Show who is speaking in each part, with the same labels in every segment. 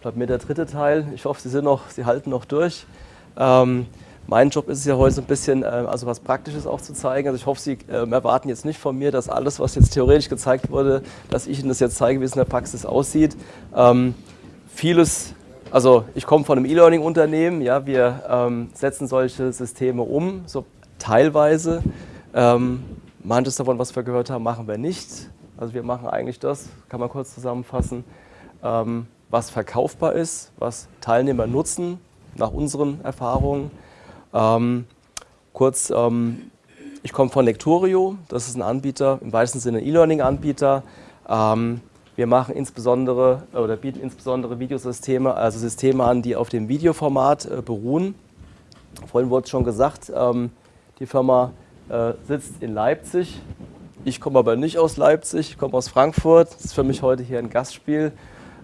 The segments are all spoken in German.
Speaker 1: bleibt mir der dritte Teil. Ich hoffe, Sie, sind noch, Sie halten noch durch. Ähm, mein Job ist es ja heute so ein bisschen, äh, also was Praktisches auch zu zeigen. Also ich hoffe, Sie äh, erwarten jetzt nicht von mir, dass alles, was jetzt theoretisch gezeigt wurde, dass ich Ihnen das jetzt zeige, wie es in der Praxis aussieht. Ähm, vieles, also ich komme von einem E-Learning-Unternehmen, ja, wir ähm, setzen solche Systeme um, so teilweise. Ähm, manches davon, was wir gehört haben, machen wir nicht. Also wir machen eigentlich das, kann man kurz zusammenfassen, ähm, was verkaufbar ist, was Teilnehmer nutzen, nach unseren Erfahrungen. Ähm, kurz, ähm, ich komme von Lectorio, das ist ein Anbieter, im weitesten Sinne E-Learning-Anbieter. Ähm, wir machen insbesondere oder bieten insbesondere Videosysteme, also Systeme an, die auf dem Videoformat äh, beruhen. Vorhin wurde es schon gesagt, ähm, die Firma äh, sitzt in Leipzig. Ich komme aber nicht aus Leipzig, ich komme aus Frankfurt. Das ist für mich heute hier ein Gastspiel,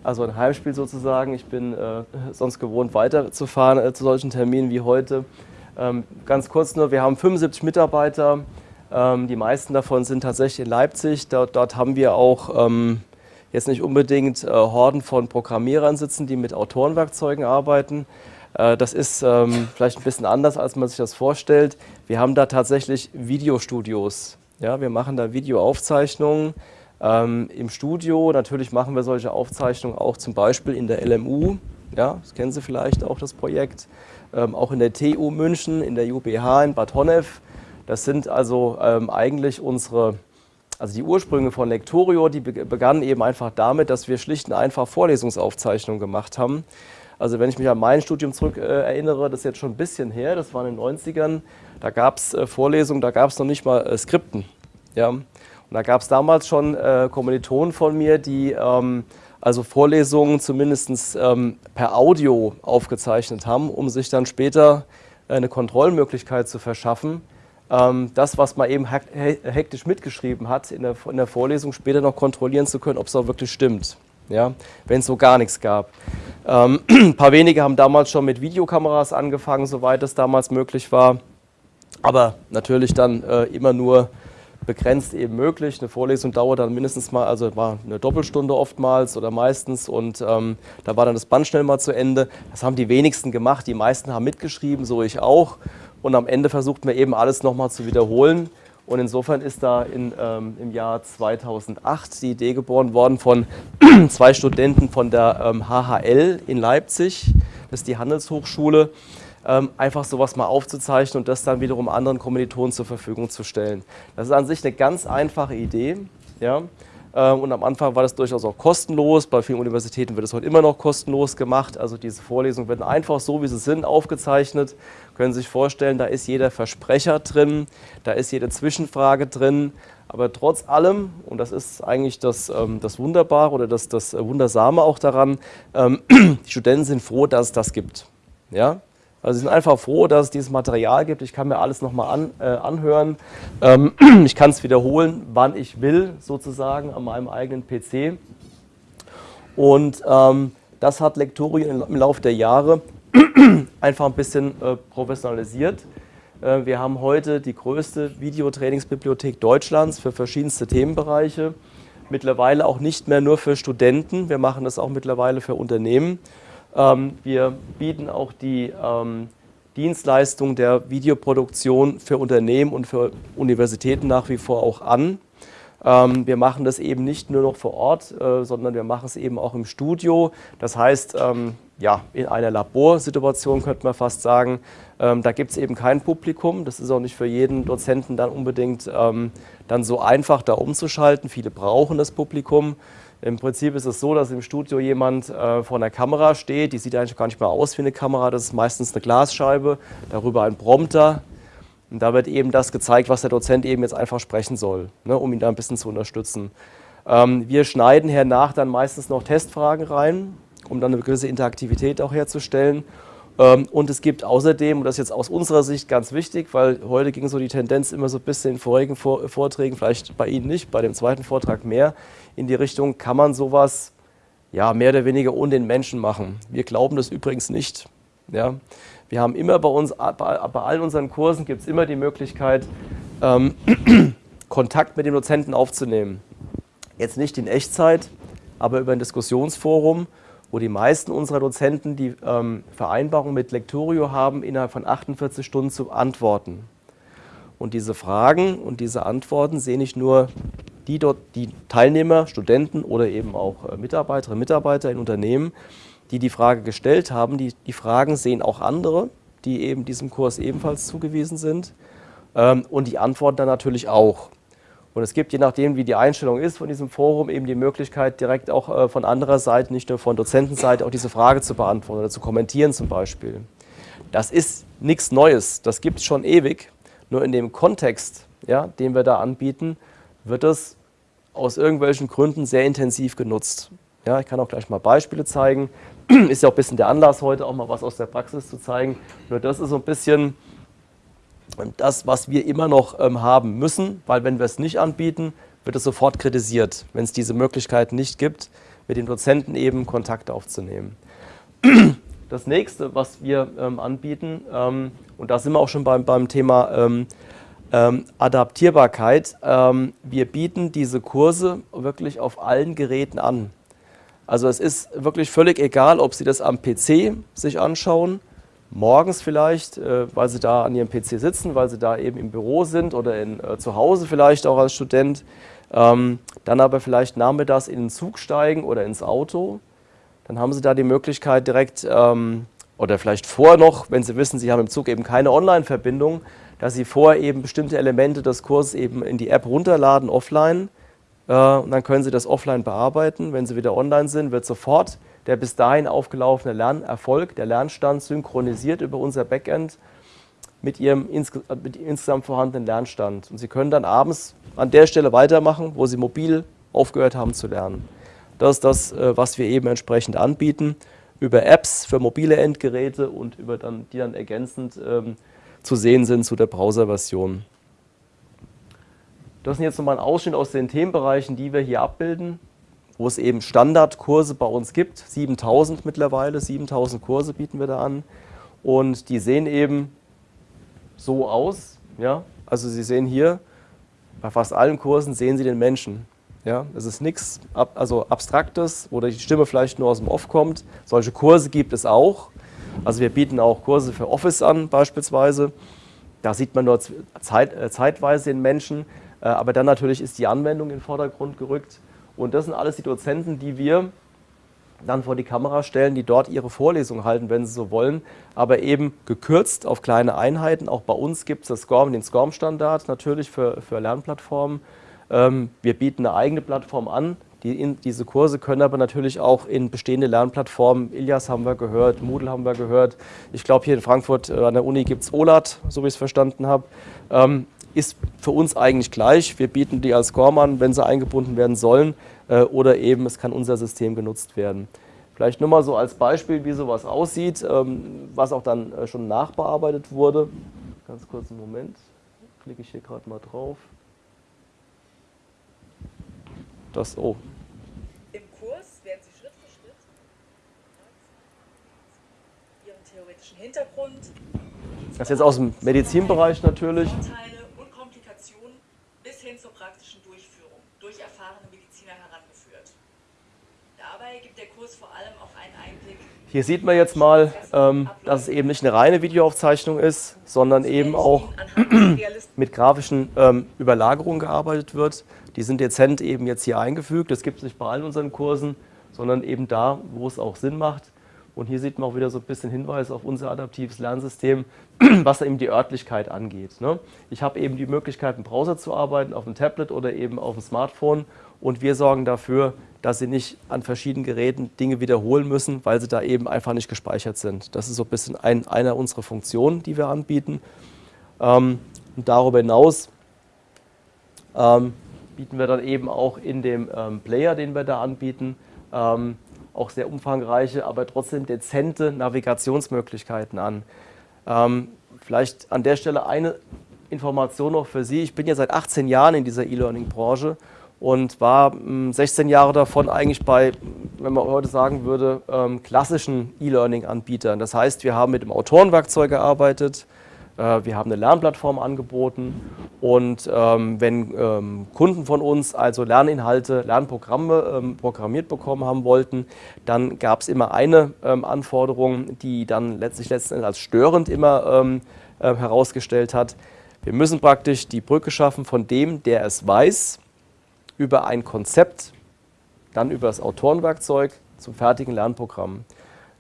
Speaker 1: also ein Heimspiel sozusagen. Ich bin äh, sonst gewohnt weiterzufahren äh, zu solchen Terminen wie heute. Ähm, ganz kurz nur, wir haben 75 Mitarbeiter. Ähm, die meisten davon sind tatsächlich in Leipzig. Dort, dort haben wir auch ähm, jetzt nicht unbedingt äh, Horden von Programmierern sitzen, die mit Autorenwerkzeugen arbeiten. Äh, das ist ähm, vielleicht ein bisschen anders, als man sich das vorstellt. Wir haben da tatsächlich Videostudios. Ja, wir machen da Videoaufzeichnungen ähm, im Studio. Natürlich machen wir solche Aufzeichnungen auch zum Beispiel in der LMU. Ja, das kennen Sie vielleicht auch, das Projekt ähm, auch in der TU München, in der UBH in Bad Honnef. Das sind also ähm, eigentlich unsere, also die Ursprünge von Lectorio, die begannen eben einfach damit, dass wir schlicht und einfach Vorlesungsaufzeichnungen gemacht haben. Also wenn ich mich an mein Studium zurück äh, erinnere, das ist jetzt schon ein bisschen her, das war in den 90ern, da gab es äh, Vorlesungen, da gab es noch nicht mal äh, Skripten. Ja? Da gab es damals schon äh, Kommilitonen von mir, die ähm, also Vorlesungen zumindest ähm, per Audio aufgezeichnet haben, um sich dann später eine Kontrollmöglichkeit zu verschaffen, ähm, das, was man eben hektisch mitgeschrieben hat in der, in der Vorlesung, später noch kontrollieren zu können, ob es auch wirklich stimmt, ja? wenn es so gar nichts gab. Ähm, ein paar wenige haben damals schon mit Videokameras angefangen, soweit es damals möglich war, aber natürlich dann äh, immer nur begrenzt eben möglich. Eine Vorlesung dauert dann mindestens mal, also war eine Doppelstunde oftmals oder meistens und ähm, da war dann das Band schnell mal zu Ende. Das haben die wenigsten gemacht, die meisten haben mitgeschrieben, so ich auch. Und am Ende versuchten wir eben alles nochmal zu wiederholen. Und insofern ist da in, ähm, im Jahr 2008 die Idee geboren worden von zwei Studenten von der ähm, HHL in Leipzig, das ist die Handelshochschule, ähm, einfach sowas mal aufzuzeichnen und das dann wiederum anderen Kommilitonen zur Verfügung zu stellen. Das ist an sich eine ganz einfache Idee. Ja? Ähm, und am Anfang war das durchaus auch kostenlos. Bei vielen Universitäten wird es heute immer noch kostenlos gemacht. Also diese Vorlesungen werden einfach so, wie sie sind, aufgezeichnet. Können Sie sich vorstellen, da ist jeder Versprecher drin, da ist jede Zwischenfrage drin. Aber trotz allem, und das ist eigentlich das, ähm, das Wunderbare oder das, das Wundersame auch daran, ähm, die Studenten sind froh, dass es das gibt. Ja? Also sie sind einfach froh, dass es dieses Material gibt. Ich kann mir alles nochmal an, äh, anhören. Ähm, ich kann es wiederholen, wann ich will, sozusagen, an meinem eigenen PC. Und ähm, das hat Lectorio im Laufe der Jahre einfach ein bisschen äh, professionalisiert. Äh, wir haben heute die größte Videotrainingsbibliothek Deutschlands für verschiedenste Themenbereiche. Mittlerweile auch nicht mehr nur für Studenten, wir machen das auch mittlerweile für Unternehmen. Ähm, wir bieten auch die ähm, Dienstleistung der Videoproduktion für Unternehmen und für Universitäten nach wie vor auch an. Ähm, wir machen das eben nicht nur noch vor Ort, äh, sondern wir machen es eben auch im Studio. Das heißt, ja, in einer Laborsituation könnte man fast sagen, da gibt es eben kein Publikum. Das ist auch nicht für jeden Dozenten dann unbedingt dann so einfach, da umzuschalten. Viele brauchen das Publikum. Im Prinzip ist es so, dass im Studio jemand äh, vor einer Kamera steht, die sieht eigentlich gar nicht mehr aus wie eine Kamera, das ist meistens eine Glasscheibe, darüber ein Prompter. Und da wird eben das gezeigt, was der Dozent eben jetzt einfach sprechen soll, ne, um ihn da ein bisschen zu unterstützen. Ähm, wir schneiden hernach dann meistens noch Testfragen rein, um dann eine gewisse Interaktivität auch herzustellen und es gibt außerdem, und das ist jetzt aus unserer Sicht ganz wichtig, weil heute ging so die Tendenz immer so ein bisschen in vorigen Vorträgen, vielleicht bei Ihnen nicht, bei dem zweiten Vortrag mehr, in die Richtung, kann man sowas ja, mehr oder weniger ohne den Menschen machen. Wir glauben das übrigens nicht. Ja. Wir haben immer bei uns, bei, bei all unseren Kursen gibt es immer die Möglichkeit, ähm, Kontakt mit dem Dozenten aufzunehmen. Jetzt nicht in Echtzeit, aber über ein Diskussionsforum wo die meisten unserer Dozenten die ähm, Vereinbarung mit Lectorio haben, innerhalb von 48 Stunden zu antworten. Und diese Fragen und diese Antworten sehen nicht nur die, dort, die Teilnehmer, Studenten oder eben auch äh, Mitarbeiterinnen und Mitarbeiter in Unternehmen, die die Frage gestellt haben. Die, die Fragen sehen auch andere, die eben diesem Kurs ebenfalls zugewiesen sind. Ähm, und die antworten dann natürlich auch. Und es gibt, je nachdem, wie die Einstellung ist von diesem Forum, eben die Möglichkeit, direkt auch äh, von anderer Seite, nicht nur von Dozentenseite, auch diese Frage zu beantworten oder zu kommentieren zum Beispiel. Das ist nichts Neues, das gibt es schon ewig. Nur in dem Kontext, ja, den wir da anbieten, wird es aus irgendwelchen Gründen sehr intensiv genutzt. Ja, ich kann auch gleich mal Beispiele zeigen. Ist ja auch ein bisschen der Anlass heute, auch mal was aus der Praxis zu zeigen. Nur das ist so ein bisschen das, was wir immer noch ähm, haben müssen, weil wenn wir es nicht anbieten, wird es sofort kritisiert, wenn es diese Möglichkeit nicht gibt, mit den Dozenten eben Kontakt aufzunehmen. Das nächste, was wir ähm, anbieten, ähm, und da sind wir auch schon beim, beim Thema ähm, ähm, Adaptierbarkeit, ähm, wir bieten diese Kurse wirklich auf allen Geräten an. Also es ist wirklich völlig egal, ob Sie das am PC sich anschauen, morgens vielleicht, äh, weil Sie da an Ihrem PC sitzen, weil Sie da eben im Büro sind oder in, äh, zu Hause vielleicht auch als Student, ähm, dann aber vielleicht nachmittags in den Zug steigen oder ins Auto. Dann haben Sie da die Möglichkeit direkt, ähm, oder vielleicht vorher noch, wenn Sie wissen, Sie haben im Zug eben keine Online-Verbindung, dass Sie vorher eben bestimmte Elemente des Kurses eben in die App runterladen, offline, äh, und dann können Sie das offline bearbeiten. Wenn Sie wieder online sind, wird sofort der bis dahin aufgelaufene Lernerfolg, der Lernstand synchronisiert über unser Backend mit Ihrem mit insgesamt vorhandenen Lernstand. Und Sie können dann abends an der Stelle weitermachen, wo Sie mobil aufgehört haben zu lernen. Das ist das, äh, was wir eben entsprechend anbieten, über Apps für mobile Endgeräte und über dann, die dann ergänzend ähm, zu sehen sind zu der Browser-Version. Das sind jetzt nochmal ein Ausschnitt aus den Themenbereichen, die wir hier abbilden, wo es eben Standardkurse bei uns gibt, 7000 mittlerweile, 7000 Kurse bieten wir da an und die sehen eben so aus, ja, also Sie sehen hier, bei fast allen Kursen sehen Sie den Menschen. Ja, es ist nichts also Abstraktes, wo die Stimme vielleicht nur aus dem Off kommt. Solche Kurse gibt es auch. Also wir bieten auch Kurse für Office an beispielsweise. Da sieht man nur zeit, äh, zeitweise den Menschen. Äh, aber dann natürlich ist die Anwendung in den Vordergrund gerückt. Und das sind alles die Dozenten, die wir dann vor die Kamera stellen, die dort ihre Vorlesung halten, wenn sie so wollen, aber eben gekürzt auf kleine Einheiten. Auch bei uns gibt es den SCORM-Standard natürlich für, für Lernplattformen. Ähm, wir bieten eine eigene Plattform an. Die in, diese Kurse können aber natürlich auch in bestehende Lernplattformen, Ilias haben wir gehört, Moodle haben wir gehört. Ich glaube, hier in Frankfurt äh, an der Uni gibt es OLAT, so wie ich es verstanden habe. Ähm, ist für uns eigentlich gleich. Wir bieten die als Score an, wenn sie eingebunden werden sollen äh, oder eben es kann unser System genutzt werden. Vielleicht nur mal so als Beispiel, wie sowas aussieht, ähm, was auch dann äh, schon nachbearbeitet wurde. Ganz kurz einen Moment, klicke ich hier gerade mal drauf. Das, oh. Im Kurs werden Sie Schritt für Schritt Ihren theoretischen Hintergrund. Das ist jetzt aus dem Medizinbereich natürlich. Hier sieht man jetzt mal, ähm, dass es eben nicht eine reine Videoaufzeichnung ist, sondern eben auch mit grafischen ähm, Überlagerungen gearbeitet wird. Die sind dezent eben jetzt hier eingefügt. Das gibt es nicht bei allen unseren Kursen, sondern eben da, wo es auch Sinn macht. Und hier sieht man auch wieder so ein bisschen Hinweis auf unser adaptives Lernsystem, was eben die Örtlichkeit angeht. Ne? Ich habe eben die Möglichkeit, im Browser zu arbeiten, auf dem Tablet oder eben auf dem Smartphone und wir sorgen dafür, dass sie nicht an verschiedenen Geräten Dinge wiederholen müssen, weil sie da eben einfach nicht gespeichert sind. Das ist so ein bisschen ein, einer unserer Funktionen, die wir anbieten. Ähm, und darüber hinaus ähm, bieten wir dann eben auch in dem ähm, Player, den wir da anbieten, ähm, auch sehr umfangreiche, aber trotzdem dezente Navigationsmöglichkeiten an. Ähm, vielleicht an der Stelle eine Information noch für Sie. Ich bin ja seit 18 Jahren in dieser E-Learning-Branche und war 16 hm, Jahre davon eigentlich bei, wenn man heute sagen würde, ähm, klassischen E-Learning-Anbietern. Das heißt, wir haben mit dem Autorenwerkzeug gearbeitet, wir haben eine Lernplattform angeboten und ähm, wenn ähm, Kunden von uns also Lerninhalte, Lernprogramme ähm, programmiert bekommen haben wollten, dann gab es immer eine ähm, Anforderung, die dann letztlich letzten als störend immer ähm, äh, herausgestellt hat. Wir müssen praktisch die Brücke schaffen von dem, der es weiß, über ein Konzept, dann über das Autorenwerkzeug zum fertigen Lernprogramm.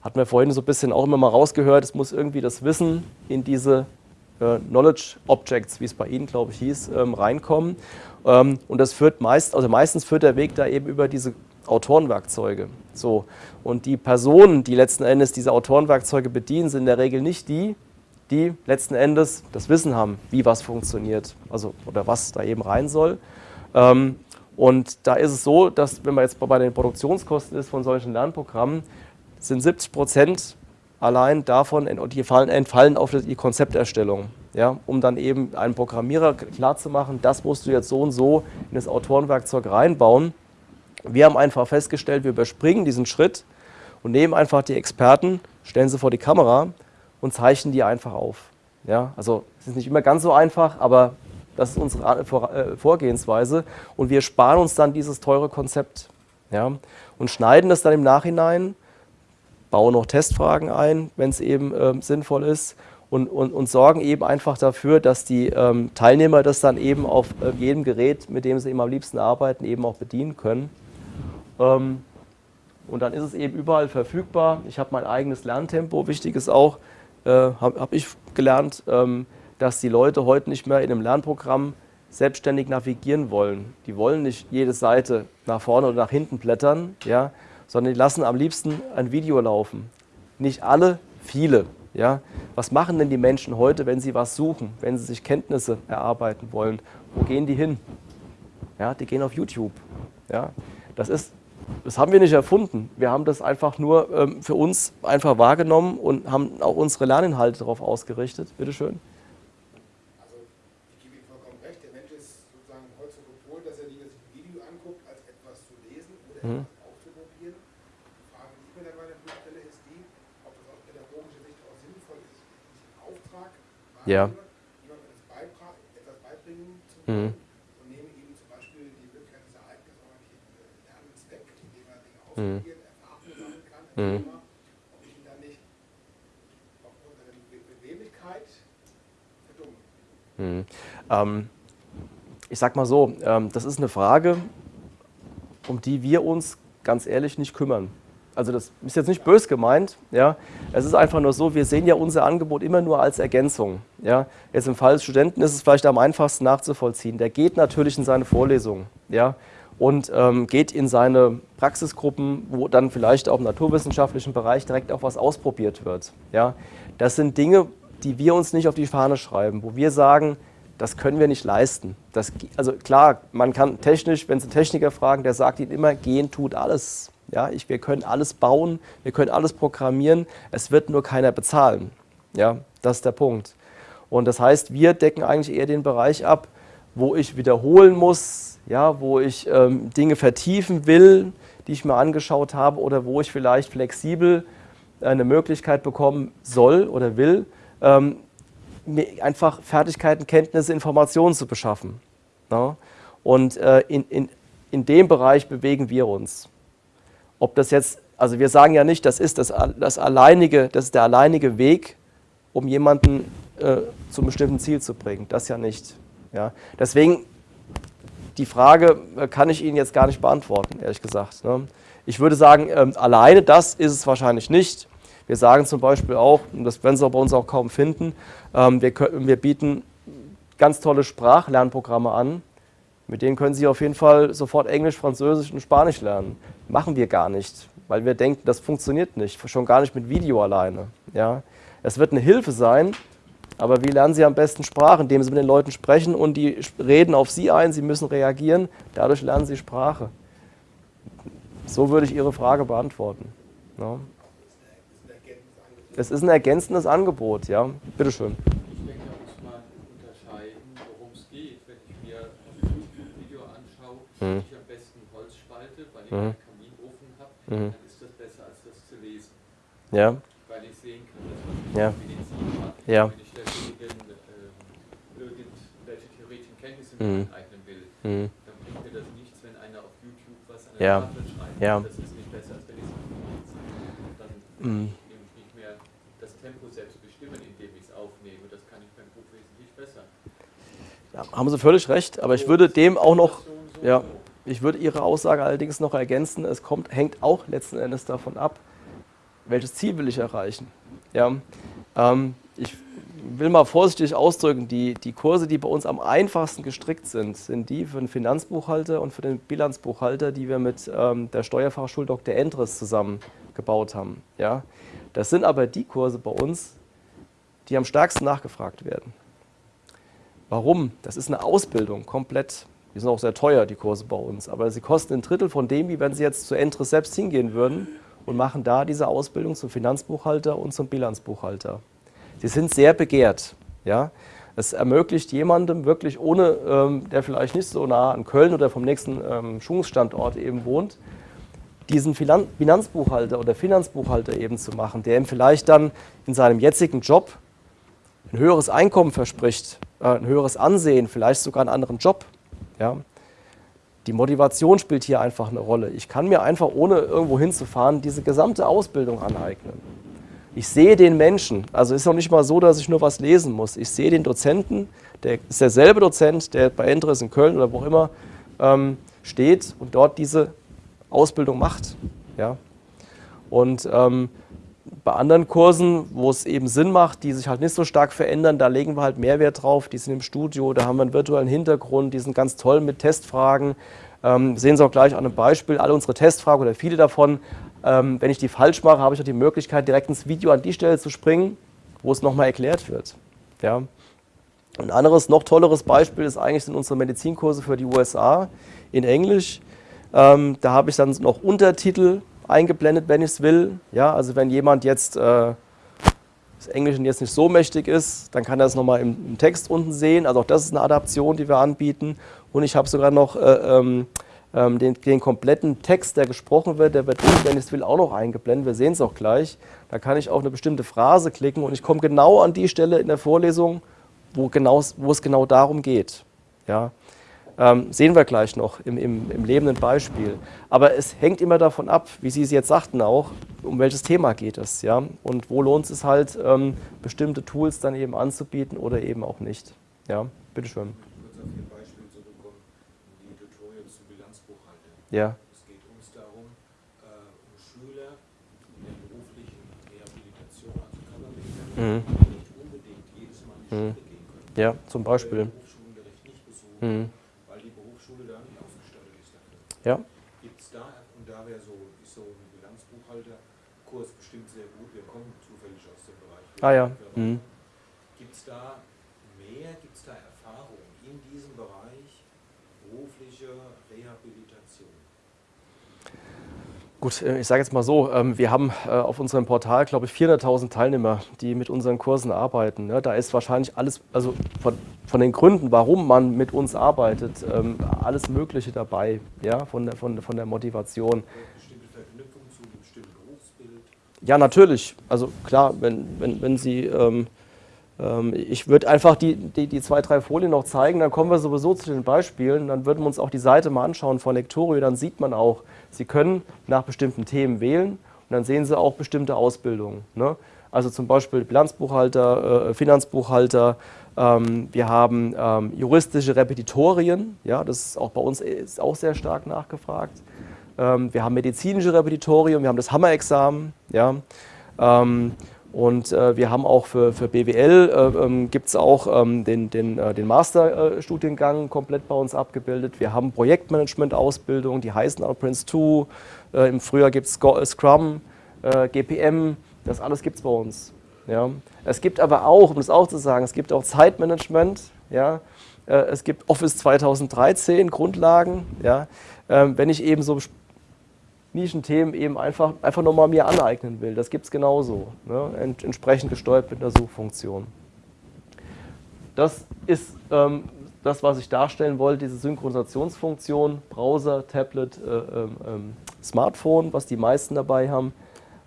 Speaker 1: Hatten wir vorhin so ein bisschen auch immer mal rausgehört, es muss irgendwie das Wissen in diese äh, Knowledge Objects, wie es bei Ihnen, glaube ich, hieß, ähm, reinkommen. Ähm, und das führt meist, also meistens führt der Weg da eben über diese Autorenwerkzeuge. So. Und die Personen, die letzten Endes diese Autorenwerkzeuge bedienen, sind in der Regel nicht die, die letzten Endes das Wissen haben, wie was funktioniert, also oder was da eben rein soll. Ähm, und da ist es so, dass wenn man jetzt bei den Produktionskosten ist von solchen Lernprogrammen, sind 70 Prozent allein davon, die fallen, entfallen auf die Konzepterstellung. Ja, um dann eben einem Programmierer klarzumachen, das musst du jetzt so und so in das Autorenwerkzeug reinbauen. Wir haben einfach festgestellt, wir überspringen diesen Schritt und nehmen einfach die Experten, stellen sie vor die Kamera und zeichnen die einfach auf. Ja, also es ist nicht immer ganz so einfach, aber das ist unsere äh, Vorgehensweise und wir sparen uns dann dieses teure Konzept ja, und schneiden das dann im Nachhinein bauen noch Testfragen ein, wenn es eben ähm, sinnvoll ist und, und, und, sorgen eben einfach dafür, dass die ähm, Teilnehmer das dann eben auf äh, jedem Gerät, mit dem sie eben am liebsten arbeiten, eben auch bedienen können. Ähm, und dann ist es eben überall verfügbar. Ich habe mein eigenes Lerntempo. Wichtig ist auch, äh, habe hab ich gelernt, ähm, dass die Leute heute nicht mehr in einem Lernprogramm selbstständig navigieren wollen. Die wollen nicht jede Seite nach vorne oder nach hinten blättern, ja, sondern die lassen am liebsten ein Video laufen. Nicht alle, viele. Ja? Was machen denn die Menschen heute, wenn sie was suchen, wenn sie sich Kenntnisse erarbeiten wollen? Wo gehen die hin? Ja, die gehen auf YouTube. Ja? Das, ist, das haben wir nicht erfunden. Wir haben das einfach nur ähm, für uns einfach wahrgenommen und haben auch unsere Lerninhalte darauf ausgerichtet. Bitte schön.
Speaker 2: Also, ich gebe Ihnen vollkommen recht. Der Mensch ist sozusagen heute so gepolt, dass er sich ein Video anguckt, als etwas zu lesen oder mhm. etwas
Speaker 1: ja.
Speaker 2: jemandem etwas beibringen zu wollen mhm. und nehmen ihm zum Beispiel die Möglichkeit des ereignisorientierten Lernens weg, indem er Dinge mhm. ausprobiert, mhm. Erfahrungen sammeln kann, mhm. Thema, ob ich ihn dann nicht aufgrund seiner Beweglichkeit verdummen.
Speaker 1: Mhm. Ähm, ich sag mal so, ähm, das ist eine Frage, um die wir uns ganz ehrlich nicht kümmern also das ist jetzt nicht bös gemeint, ja. Es ist einfach nur so, wir sehen ja unser Angebot immer nur als Ergänzung, ja. Jetzt im Fall des Studenten ist es vielleicht am einfachsten nachzuvollziehen. Der geht natürlich in seine Vorlesungen, ja. Und ähm, geht in seine Praxisgruppen, wo dann vielleicht auch im naturwissenschaftlichen Bereich direkt auch was ausprobiert wird, ja. Das sind Dinge, die wir uns nicht auf die Fahne schreiben, wo wir sagen, das können wir nicht leisten. Das, also klar, man kann technisch, wenn Sie Techniker fragen, der sagt Ihnen immer, gehen tut alles. Ja, ich, wir können alles bauen, wir können alles programmieren, es wird nur keiner bezahlen. Ja, das ist der Punkt. Und das heißt, wir decken eigentlich eher den Bereich ab, wo ich wiederholen muss, ja, wo ich ähm, Dinge vertiefen will, die ich mir angeschaut habe oder wo ich vielleicht flexibel eine Möglichkeit bekommen soll oder will, ähm, einfach Fertigkeiten, Kenntnisse, Informationen zu beschaffen. Ja? Und äh, in, in, in dem Bereich bewegen wir uns. Ob das jetzt, also wir sagen ja nicht, das ist das, das alleinige, das ist der alleinige Weg, um jemanden äh, zum bestimmten Ziel zu bringen. Das ja nicht. Ja. Deswegen, die Frage äh, kann ich Ihnen jetzt gar nicht beantworten, ehrlich gesagt. Ne. Ich würde sagen, ähm, alleine das ist es wahrscheinlich nicht. Wir sagen zum Beispiel auch, und das werden Sie bei uns auch kaum finden, ähm, wir, können, wir bieten ganz tolle Sprachlernprogramme an, mit denen können Sie auf jeden Fall sofort Englisch, Französisch und Spanisch lernen. Machen wir gar nicht, weil wir denken, das funktioniert nicht, schon gar nicht mit Video alleine. Ja? Es wird eine Hilfe sein, aber wie lernen Sie am besten Sprache? Indem Sie mit den Leuten sprechen und die reden auf Sie ein, Sie müssen reagieren, dadurch lernen Sie Sprache. So würde ich Ihre Frage beantworten. Ja. Es ist ein ergänzendes Angebot, ja. Bitteschön.
Speaker 3: Mhm. ich am besten Holz spalte, weil ich mhm. einen Kaminofen habe, mhm. dann ist das besser als das zu lesen.
Speaker 1: Ja.
Speaker 3: Weil ich sehen kann, dass man
Speaker 1: ja.
Speaker 3: Medizin hat.
Speaker 1: Ja.
Speaker 3: Wenn ich deswegen mhm. aneignen will, mhm. dann bringt mir das nichts, wenn einer auf YouTube was an der
Speaker 1: ja.
Speaker 3: Tafel schreibt.
Speaker 1: Ja.
Speaker 3: Das ist nicht besser, als wenn ich es Dann
Speaker 1: Mhm.
Speaker 3: nehme ich nicht mehr das Tempo selbst bestimmen, indem ich es aufnehme. Das kann ich beim Buch wesentlich besser.
Speaker 1: Ja, haben Sie völlig recht, aber ich würde dem auch noch, ja, ich würde Ihre Aussage allerdings noch ergänzen, es kommt, hängt auch letzten Endes davon ab, welches Ziel will ich erreichen. Ja, ähm, ich will mal vorsichtig ausdrücken, die, die Kurse, die bei uns am einfachsten gestrickt sind, sind die für den Finanzbuchhalter und für den Bilanzbuchhalter, die wir mit ähm, der Steuerfachschule Dr. Endres zusammen gebaut haben. Ja, das sind aber die Kurse bei uns, die am stärksten nachgefragt werden. Warum? Das ist eine Ausbildung, komplett. Die sind auch sehr teuer, die Kurse bei uns. Aber sie kosten ein Drittel von dem, wie wenn Sie jetzt zu Entres selbst hingehen würden und machen da diese Ausbildung zum Finanzbuchhalter und zum Bilanzbuchhalter. Sie sind sehr begehrt. Ja? Es ermöglicht jemandem wirklich ohne, ähm, der vielleicht nicht so nah an Köln oder vom nächsten ähm, Schulungsstandort eben wohnt, diesen Finan Finanzbuchhalter oder Finanzbuchhalter eben zu machen, der ihm vielleicht dann in seinem jetzigen Job ein höheres Einkommen verspricht, äh, ein höheres Ansehen, vielleicht sogar einen anderen Job. Ja? Die Motivation spielt hier einfach eine Rolle. Ich kann mir einfach, ohne irgendwo hinzufahren, diese gesamte Ausbildung aneignen. Ich sehe den Menschen, also ist auch nicht mal so, dass ich nur was lesen muss. Ich sehe den Dozenten, der ist derselbe Dozent, der bei Entres in Köln oder wo auch immer ähm, steht und dort diese Ausbildung macht. Ja? Und ähm, bei anderen Kursen, wo es eben Sinn macht, die sich halt nicht so stark verändern, da legen wir halt Mehrwert drauf. Die sind im Studio, da haben wir einen virtuellen Hintergrund, die sind ganz toll mit Testfragen. Ähm, sehen Sie auch gleich an einem Beispiel, alle unsere Testfragen oder viele davon, ähm, wenn ich die falsch mache, habe ich auch die Möglichkeit, direkt ins Video an die Stelle zu springen, wo es nochmal erklärt wird. Ja. Ein anderes, noch tolleres Beispiel ist eigentlich sind unsere Medizinkurse für die USA in Englisch. Ähm, da habe ich dann noch Untertitel eingeblendet, wenn ich es will. Ja, also wenn jemand jetzt äh, das Englischen jetzt nicht so mächtig ist, dann kann er es nochmal im, im Text unten sehen. Also auch das ist eine Adaption, die wir anbieten. Und ich habe sogar noch äh, ähm, ähm, den, den, kompletten Text, der gesprochen wird, der wird wenn ich es will, auch noch eingeblendet. Wir sehen es auch gleich. Da kann ich auf eine bestimmte Phrase klicken und ich komme genau an die Stelle in der Vorlesung, wo, genau, wo es genau darum geht. Ja. Ähm, sehen wir gleich noch im, im, im, lebenden Beispiel. Aber es hängt immer davon ab, wie Sie es jetzt sagten auch, um welches Thema geht es. Ja? Und wo lohnt es halt, ähm, bestimmte Tools dann eben anzubieten oder eben auch nicht. Ja, bitteschön.
Speaker 4: Kurz auf Ihr Beispiel zurückkommen, die Tutorials zum Bilanzbuchhalter.
Speaker 1: Ja.
Speaker 4: Es geht uns darum, äh, um Schüler in der beruflichen Rehabilitation, also
Speaker 1: Mhm.
Speaker 4: Körperpflege, die nicht unbedingt jedes Mal in die
Speaker 1: Mhm.
Speaker 4: Schule gehen können.
Speaker 1: Ja, zum Beispiel.
Speaker 4: Besuchen,
Speaker 1: Mhm.
Speaker 4: weil die Berufsschule da nicht ausgestattet ist dafür.
Speaker 1: Ja.
Speaker 4: Gibt es da, und da wäre so, ist so ein Bilanzbuchhalterkurs bestimmt sehr gut, wir kommen zufällig aus dem Bereich.
Speaker 1: Ah ja. Mhm.
Speaker 4: Gibt es da mehr, gibt es da Erfahrung in diesem Bereich berufliche Rehabilitation?
Speaker 1: Gut, äh, ich sage jetzt mal so, ähm, wir haben äh, auf unserem Portal, glaube ich, 400.000 Teilnehmer, die mit unseren Kursen arbeiten. ne? Da ist wahrscheinlich alles, also von, von den Gründen, warum man mit uns arbeitet, ähm, alles Mögliche dabei, ja, von der, von, von der Motivation.
Speaker 4: Bestimmte Verknüpfung zu einem bestimmten Berufsbild?
Speaker 1: Ja, natürlich. Also klar, wenn, wenn, wenn Sie, ähm, ich würde einfach die, die, die zwei, drei Folien noch zeigen, dann kommen wir sowieso zu den Beispielen. Dann würden wir uns auch die Seite mal anschauen von Lectorio, dann sieht man auch, Sie können nach bestimmten Themen wählen und dann sehen Sie auch bestimmte Ausbildungen. Ne? Also zum Beispiel Bilanzbuchhalter, äh, Finanzbuchhalter, ähm, wir haben ähm, juristische Repetitorien, ja, das ist auch bei uns ist auch sehr stark nachgefragt. Ähm, wir haben medizinische Repetitorien, wir haben das Hammer-Examen, ja. Und äh, wir haben auch für, für BWL, äh, ähm, gibt es auch ähm, den, den, äh, den Masterstudiengang komplett bei uns abgebildet. Wir haben Projektmanagement-Ausbildung, die heißen auch Prince 2. Äh, Im Frühjahr gibt es Scrum, äh, GPM, das alles gibt es bei uns. Ja. Es gibt aber auch, um das auch zu sagen, es gibt auch Zeitmanagement, ja. Äh, es gibt Office 2013, Grundlagen. Ja. Ähm, wenn ich eben so Nischenthemen eben einfach, einfach nochmal mir aneignen will. Das gibt es genauso, ne? Ent, entsprechend gesteuert mit einer Suchfunktion. Das ist ähm, das, was ich darstellen wollte, diese Synchronisationsfunktion, Browser, Tablet, äh, ähm, Smartphone, was die meisten dabei haben.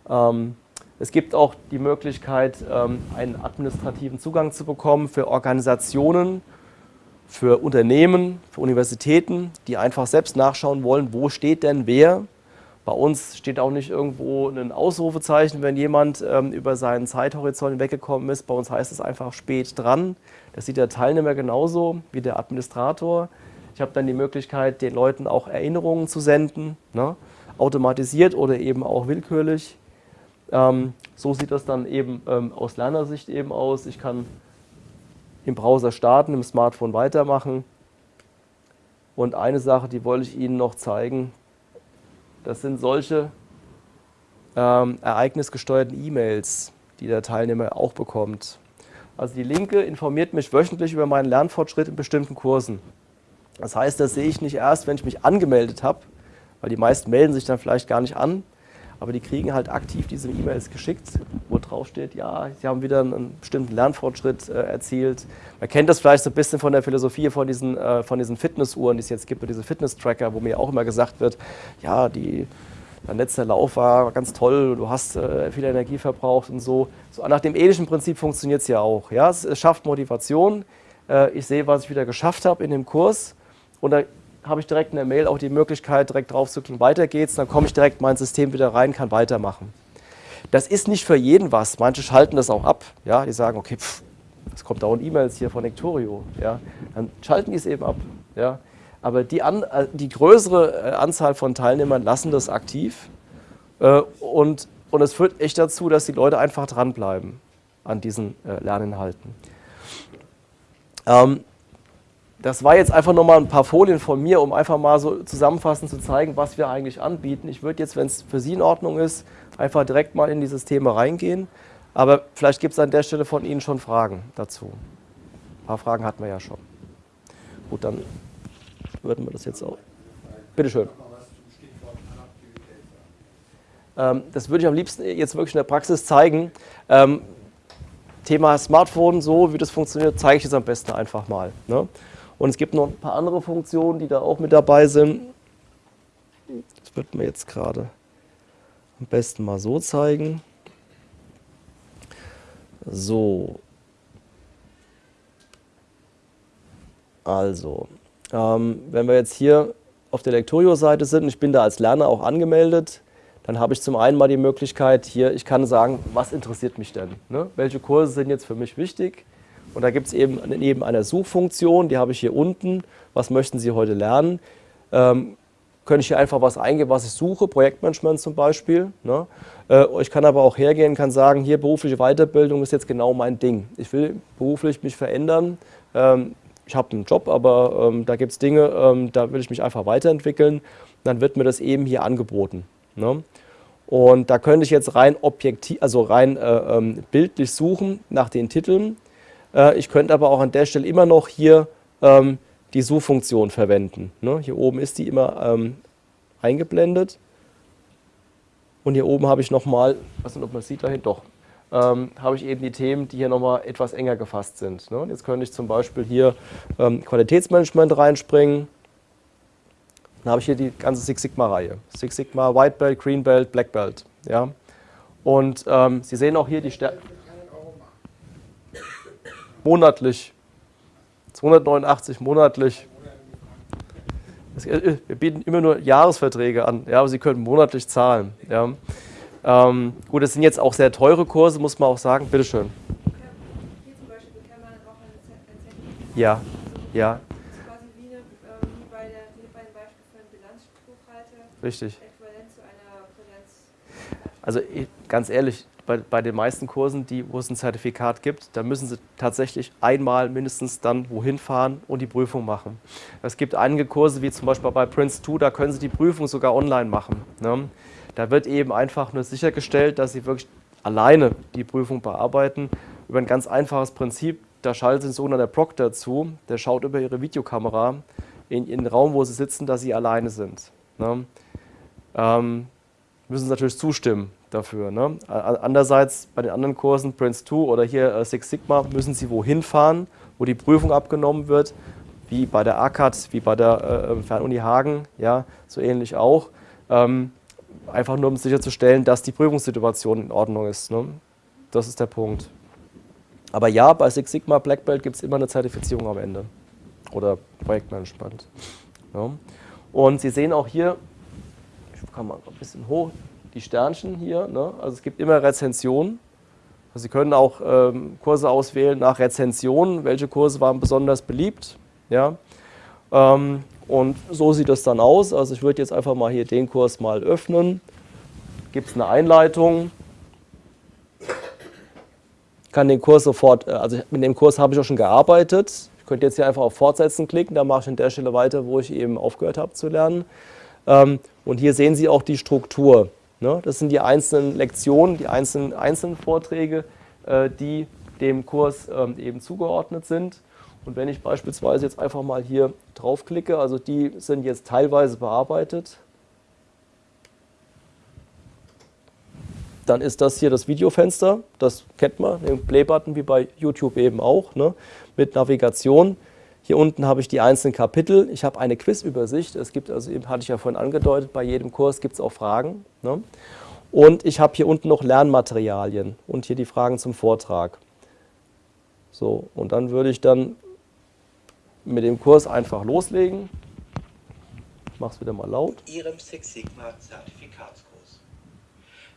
Speaker 1: Ähm, es gibt auch die Möglichkeit, ähm, einen administrativen Zugang zu bekommen für Organisationen, für Unternehmen, für Universitäten, die einfach selbst nachschauen wollen, wo steht denn wer. Bei uns steht auch nicht irgendwo ein Ausrufezeichen, wenn jemand ähm, über seinen Zeithorizont weggekommen ist. Bei uns heißt es einfach spät dran. Das sieht der Teilnehmer genauso wie der Administrator. Ich habe dann die Möglichkeit, den Leuten auch Erinnerungen zu senden, ne? automatisiert oder eben auch willkürlich. Ähm, so sieht das dann eben ähm, aus Lernersicht eben aus. Ich kann im Browser starten, im Smartphone weitermachen. Und eine Sache, die wollte ich Ihnen noch zeigen, das sind solche ähm, ereignisgesteuerten E-Mails, die der Teilnehmer auch bekommt. Also die Linke informiert mich wöchentlich über meinen Lernfortschritt in bestimmten Kursen. Das heißt, das sehe ich nicht erst, wenn ich mich angemeldet habe, weil die meisten melden sich dann vielleicht gar nicht an, aber die kriegen halt aktiv diese E-Mails geschickt, wo drauf steht, ja, sie haben wieder einen bestimmten Lernfortschritt äh, erzielt. Man kennt das vielleicht so ein bisschen von der Philosophie von diesen, äh, von diesen Fitnessuhren, die es jetzt gibt, diese Fitness-Tracker, wo mir auch immer gesagt wird, ja, die, dein letzter Lauf war ganz toll, du hast äh, viel Energie verbraucht und so. so. Nach dem ähnlichen Prinzip funktioniert es ja auch. Ja? Es, es schafft Motivation. Äh, ich sehe, was ich wieder geschafft habe in dem Kurs und da habe ich direkt in der Mail auch die Möglichkeit, direkt drauf zu klicken, weiter geht's, dann komme ich direkt in mein System wieder rein, kann weitermachen. Das ist nicht für jeden was. Manche schalten das auch ab. Ja, die sagen, okay, pff, es kommt dauernd E-Mails hier von Nectorio. Ja, dann schalten die es eben ab. Ja, aber die, an, äh, die größere äh, Anzahl von Teilnehmern lassen das aktiv. Äh, und, und es führt echt dazu, dass die Leute einfach dranbleiben an diesen Lerninhalten. Ähm, das war jetzt einfach nochmal ein paar Folien von mir, um einfach mal so zusammenfassend zu zeigen, was wir eigentlich anbieten. Ich würde jetzt, wenn es für Sie in Ordnung ist, einfach direkt mal in dieses Thema reingehen. Aber vielleicht gibt es an der Stelle von Ihnen schon Fragen dazu. Ein paar Fragen hatten wir ja schon. Gut, dann würden wir das jetzt auch. Bitte schön. Ähm, das würde ich am liebsten jetzt wirklich in der Praxis zeigen. Ähm, Thema Smartphone, so wie das funktioniert, zeige ich jetzt am besten einfach mal. Ne? Und es gibt noch ein paar andere Funktionen, die da auch mit dabei sind. Das wird mir jetzt gerade am besten mal so zeigen. So. Also, ähm, wenn wir jetzt hier auf der Lectorio-Seite sind, ich bin da als Lerner auch angemeldet, dann habe ich zum einen mal die Möglichkeit hier, ich kann sagen, was interessiert mich denn? Ne? Welche Kurse sind jetzt für mich wichtig? Und da gibt es eben neben einer Suchfunktion, die habe ich hier unten, was möchten Sie heute lernen, ähm, könnte ich hier einfach was eingeben, was ich suche, Projektmanagement zum Beispiel. Ne? Äh, ich kann aber auch hergehen, kann sagen, hier berufliche Weiterbildung ist jetzt genau mein Ding. Ich will beruflich mich verändern. Ähm, ich habe einen Job, aber ähm, da gibt es Dinge, ähm, da will ich mich einfach weiterentwickeln. Dann wird mir das eben hier angeboten. Ne? Und da könnte ich jetzt rein objektiv, also rein äh, ähm, bildlich suchen nach den Titeln. Äh, ich könnte aber auch an der Stelle immer noch hier ähm, die Suchfunktion verwenden. Ne? Hier oben ist die immer ähm, eingeblendet. Und hier oben habe ich nochmal, ich weiß nicht, ob man sieht dahin, doch, ähm, habe ich eben die Themen, die hier nochmal etwas enger gefasst sind. Ne? Jetzt könnte ich zum Beispiel hier ähm, Qualitätsmanagement reinspringen. Dann habe ich hier die ganze Six Sigma-Reihe. Six Sigma, White Belt, Green Belt, Black Belt. Ja? Und ähm, Sie sehen auch hier die Stärke monatlich. 289 monatlich. Äh, wir bieten immer nur Jahresverträge an, ja, aber Sie können monatlich zahlen. Ja. Ähm, gut, das sind jetzt auch sehr teure Kurse, muss man auch sagen. Bitte schön. Ja, ja. Richtig. Also ganz ehrlich, bei, bei den meisten Kursen, die, wo es ein Zertifikat gibt, da müssen Sie tatsächlich einmal mindestens dann wohin fahren und die Prüfung machen. Es gibt einige Kurse, wie zum Beispiel bei Prince 2, da können Sie die Prüfung sogar online machen. Ne? Da wird eben einfach nur sichergestellt, dass Sie wirklich alleine die Prüfung bearbeiten, über ein ganz einfaches Prinzip. Da schaltet ein sogenannter Proc dazu, der schaut über Ihre Videokamera in, in den Raum, wo Sie sitzen, dass Sie alleine sind. Ne? Ähm, müssen Sie natürlich zustimmen dafür. Ne? Andererseits bei den anderen Kursen, Prince 2 oder hier äh, Six Sigma, müssen Sie wohin fahren, wo die Prüfung abgenommen wird, wie bei der ACAT, wie bei der äh, Fernuni Hagen, ja, so ähnlich auch. Ähm, einfach nur um sicherzustellen, dass die Prüfungssituation in Ordnung ist. Ne? Das ist der Punkt. Aber ja, bei Six Sigma Black Belt gibt es immer eine Zertifizierung am Ende. oder Projektmanagement. Ja. Und Sie sehen auch hier, ich kann mal ein bisschen hoch, die Sternchen hier. Ne? Also es gibt immer Rezensionen. Also Sie können auch ähm, Kurse auswählen nach Rezensionen, welche Kurse waren besonders beliebt. Ja? Ähm, und so sieht das dann aus. Also ich würde jetzt einfach mal hier den Kurs mal öffnen. Gibt es eine Einleitung. Kann den Kurs sofort, äh, also mit dem Kurs habe ich auch schon gearbeitet. Ich könnte jetzt hier einfach auf Fortsetzen klicken, da mache ich an der Stelle weiter, wo ich eben aufgehört habe zu lernen. Ähm, und hier sehen Sie auch die Struktur. Ne? Das sind die einzelnen Lektionen, die einzelnen, einzelnen Vorträge, äh, die dem Kurs ähm, eben zugeordnet sind. Und wenn ich beispielsweise jetzt einfach mal hier draufklicke, also die sind jetzt teilweise bearbeitet, dann ist das hier das Videofenster, das kennt man, den Play-Button wie bei YouTube eben auch, ne, mit Navigation. Hier unten habe ich die einzelnen Kapitel. Ich habe eine Quizübersicht. Es gibt, also eben hatte ich ja vorhin angedeutet, bei jedem Kurs gibt es auch Fragen. Ne? Und ich habe hier unten noch Lernmaterialien und hier die Fragen zum Vortrag. So, und dann würde ich dann mit dem Kurs einfach loslegen. Ich mache es wieder mal laut.
Speaker 5: Ihrem Six Sigma Zertifikatskurs.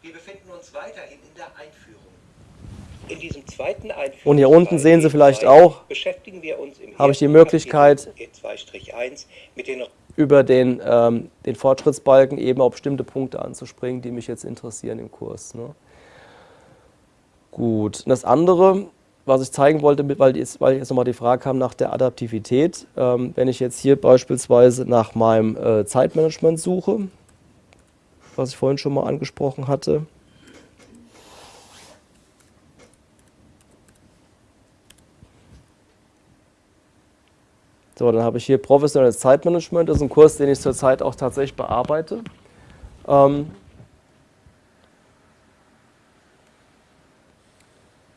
Speaker 5: Wir befinden uns weiterhin in der Einführung. In diesem zweiten Einführungsteil
Speaker 1: Und hier unten sehen Sie vielleicht auch, habe ich die Möglichkeit,
Speaker 5: Kapitel E2-1 mit den
Speaker 1: über den, ähm, den Fortschrittsbalken eben auf bestimmte Punkte anzuspringen, die mich jetzt interessieren im Kurs. Ne? Gut, und das andere, was ich zeigen wollte, weil jetzt, weil jetzt nochmal die Frage kam nach der Adaptivität, ähm, wenn ich jetzt hier beispielsweise nach meinem äh, Zeitmanagement suche, was ich vorhin schon mal angesprochen hatte, So, dann habe ich hier professionelles Zeitmanagement. Das ist ein Kurs, den ich zurzeit auch tatsächlich bearbeite. Ähm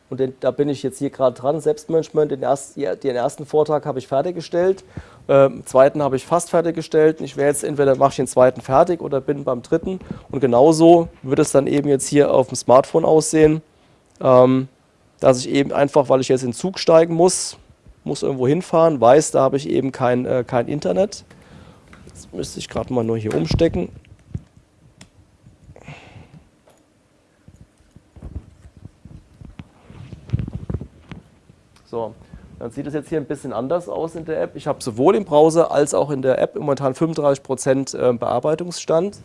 Speaker 1: und den, da bin ich jetzt hier gerade dran, Selbstmanagement. Den, erst, den ersten Vortrag habe ich fertiggestellt, ähm, zweiten habe ich fast fertiggestellt. Ich werde jetzt entweder mache ich den zweiten fertig oder bin beim dritten. Und genauso wird es dann eben jetzt hier auf dem Smartphone aussehen, ähm, dass ich eben einfach, weil ich jetzt in den Zug steigen muss, muss irgendwo hinfahren, weiß, da habe ich eben kein, äh, kein Internet. Jetzt müsste ich gerade mal nur hier umstecken. So, dann sieht es jetzt hier ein bisschen anders aus in der App. Ich habe sowohl im Browser als auch in der App momentan 35% äh, Bearbeitungsstand.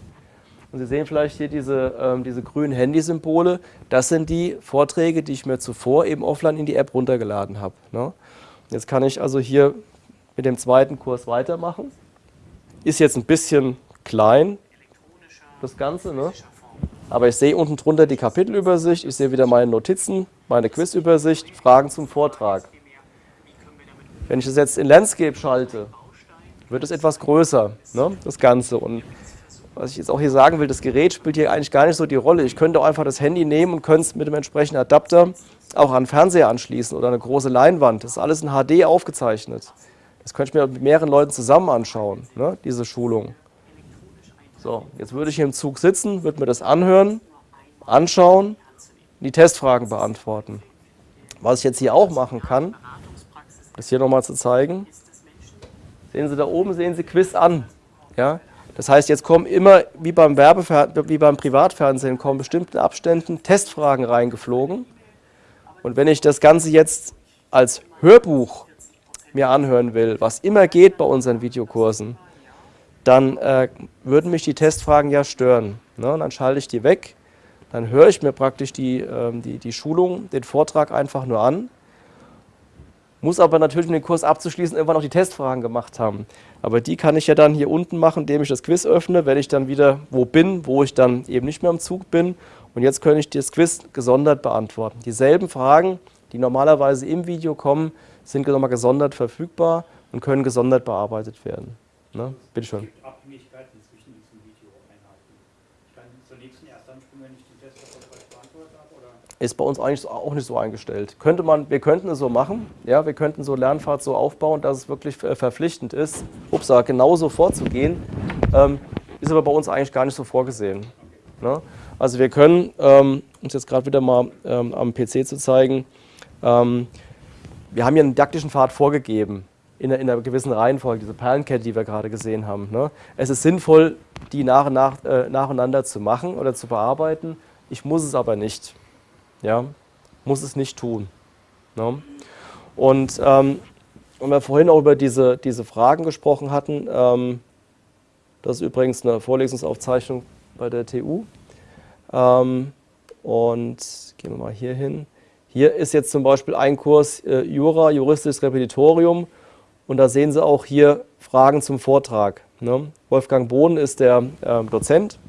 Speaker 1: Und Sie sehen vielleicht hier diese, ähm, diese grünen Handysymbole. Das sind die Vorträge, die ich mir zuvor eben offline in die App runtergeladen habe. Ne? Jetzt kann ich also hier mit dem zweiten Kurs weitermachen. Ist jetzt ein bisschen klein, das Ganze, ne? aber ich sehe unten drunter die Kapitelübersicht, ich sehe wieder meine Notizen, meine Quizübersicht, Fragen zum Vortrag. Wenn ich das jetzt in Landscape schalte, wird es etwas größer, ne? das Ganze. Und was ich jetzt auch hier sagen will, das Gerät spielt hier eigentlich gar nicht so die Rolle. Ich könnte auch einfach das Handy nehmen und könnte es mit dem entsprechenden Adapter auch an Fernseher anschließen oder eine große Leinwand. Das ist alles in HD aufgezeichnet. Das könnte ich mir mit mehreren Leuten zusammen anschauen, ne, diese Schulung. So, jetzt würde ich hier im Zug sitzen, würde mir das anhören, anschauen, die Testfragen beantworten. Was ich jetzt hier auch machen kann, das hier nochmal zu zeigen, sehen Sie da oben, sehen Sie Quiz an. Ja? Das heißt, jetzt kommen immer, wie beim, wie beim Privatfernsehen, kommen bestimmten Abständen Testfragen reingeflogen. Und wenn ich das Ganze jetzt als Hörbuch mir anhören will, was immer geht bei unseren Videokursen, dann äh, würden mich die Testfragen ja stören. Ne? Und dann schalte ich die weg, dann höre ich mir praktisch die, äh, die, die Schulung, den Vortrag einfach nur an, muss aber natürlich, um den Kurs abzuschließen, irgendwann auch die Testfragen gemacht haben. Aber die kann ich ja dann hier unten machen, indem ich das Quiz öffne, wenn ich dann wieder wo bin, wo ich dann eben nicht mehr im Zug bin und jetzt könnte ich das Quiz gesondert beantworten. Dieselben Fragen, die normalerweise im Video kommen, sind nochmal gesondert verfügbar und können gesondert bearbeitet werden. Ne? Bitte schön. Abhängigkeiten zwischen diesen Videoeinheiten. Ich kann zur nächsten Erstansprung, wenn ich den Test erfolgreich beantwortet habe? Oder? Ist bei uns eigentlich auch nicht so eingestellt. Könnte man, wir könnten es so machen, ja, wir könnten so Lernfahrt so aufbauen, dass es wirklich verpflichtend ist, upsa, genauso vorzugehen, ähm, ist aber bei uns eigentlich gar nicht so vorgesehen. Ne? Also wir können, ähm, um es jetzt gerade wieder mal ähm, am PC zu zeigen, ähm, wir haben hier einen didaktischen Pfad vorgegeben. in, in einer gewissen Reihenfolge, diese Perlenkette, die wir gerade gesehen haben. Ne? Es ist sinnvoll, die nach, nach, äh, nacheinander zu machen oder zu bearbeiten. Ich muss es aber nicht. Ja? Muss es nicht tun. Ne? Und ähm, und wir vorhin auch über diese, diese Fragen gesprochen hatten, ähm, das ist übrigens eine Vorlesungsaufzeichnung bei der TU. Ähm, und gehen wir mal hier hin. Hier ist jetzt zum Beispiel ein Kurs äh, Jura, juristisches Repetitorium. Und da sehen Sie auch hier Fragen zum Vortrag. Ne? Wolfgang Bohn ist der äh, Dozent.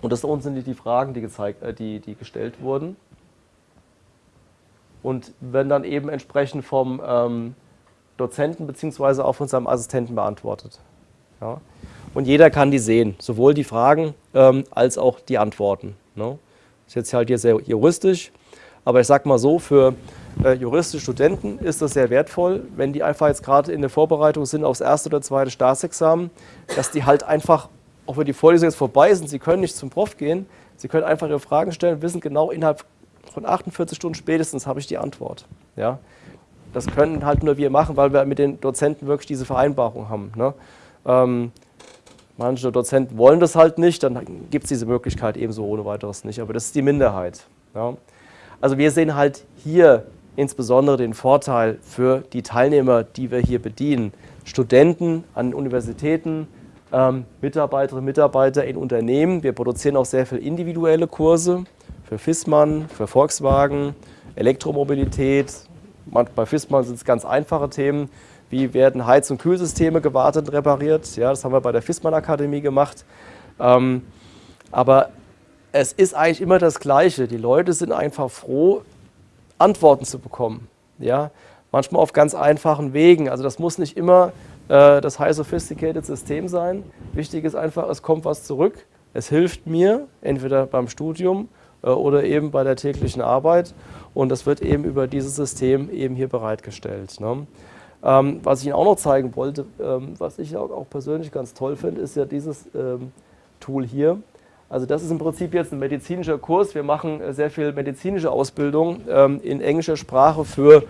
Speaker 1: Und das da unten sind die Fragen, die, gezeigt, äh, die, die gestellt wurden. Und werden dann eben entsprechend vom ähm, Dozenten bzw. auch von seinem Assistenten beantwortet. Ja? Und jeder kann die sehen, sowohl die Fragen ähm, als auch die Antworten. Ne? Ist jetzt halt hier sehr juristisch, aber ich sage mal so, für äh, juristische Studenten ist das sehr wertvoll, wenn die einfach jetzt gerade in der Vorbereitung sind aufs erste oder zweite Staatsexamen, dass die halt einfach, auch wenn die Vorlesung jetzt vorbei sind, sie können nicht zum Prof gehen, sie können einfach ihre Fragen stellen, wissen genau, innerhalb von 48 Stunden spätestens habe ich die Antwort. Ja? Das können halt nur wir machen, weil wir mit den Dozenten wirklich diese Vereinbarung haben. Ne? Ähm, manche Dozenten wollen das halt nicht, dann gibt es diese Möglichkeit ebenso ohne weiteres nicht, aber das ist die Minderheit. Ja? Also wir sehen halt hier insbesondere den Vorteil für die Teilnehmer, die wir hier bedienen. Studenten an Universitäten, ähm, Mitarbeiterinnen und Mitarbeiter in Unternehmen. Wir produzieren auch sehr viele individuelle Kurse für Fissmann, für Volkswagen, Elektromobilität, bei FISMA sind es ganz einfache Themen, wie werden Heiz- und Kühlsysteme gewartet und repariert. Ja, das haben wir bei der FISMAN Akademie gemacht. Ähm, aber es ist eigentlich immer das Gleiche. Die Leute sind einfach froh, Antworten zu bekommen. Ja, manchmal auf ganz einfachen Wegen. Also das muss nicht immer äh, das high sophisticated System sein. Wichtig ist einfach, es kommt was zurück. Es hilft mir, entweder beim Studium äh, oder eben bei der täglichen Arbeit. Und das wird eben über dieses System eben hier bereitgestellt. Ne? Ähm, was ich Ihnen auch noch zeigen wollte, ähm, was ich auch, auch, persönlich ganz toll finde, ist ja dieses ähm, Tool hier. Also das ist im Prinzip jetzt ein medizinischer Kurs. Wir machen äh, sehr viel medizinische Ausbildung ähm, in englischer Sprache für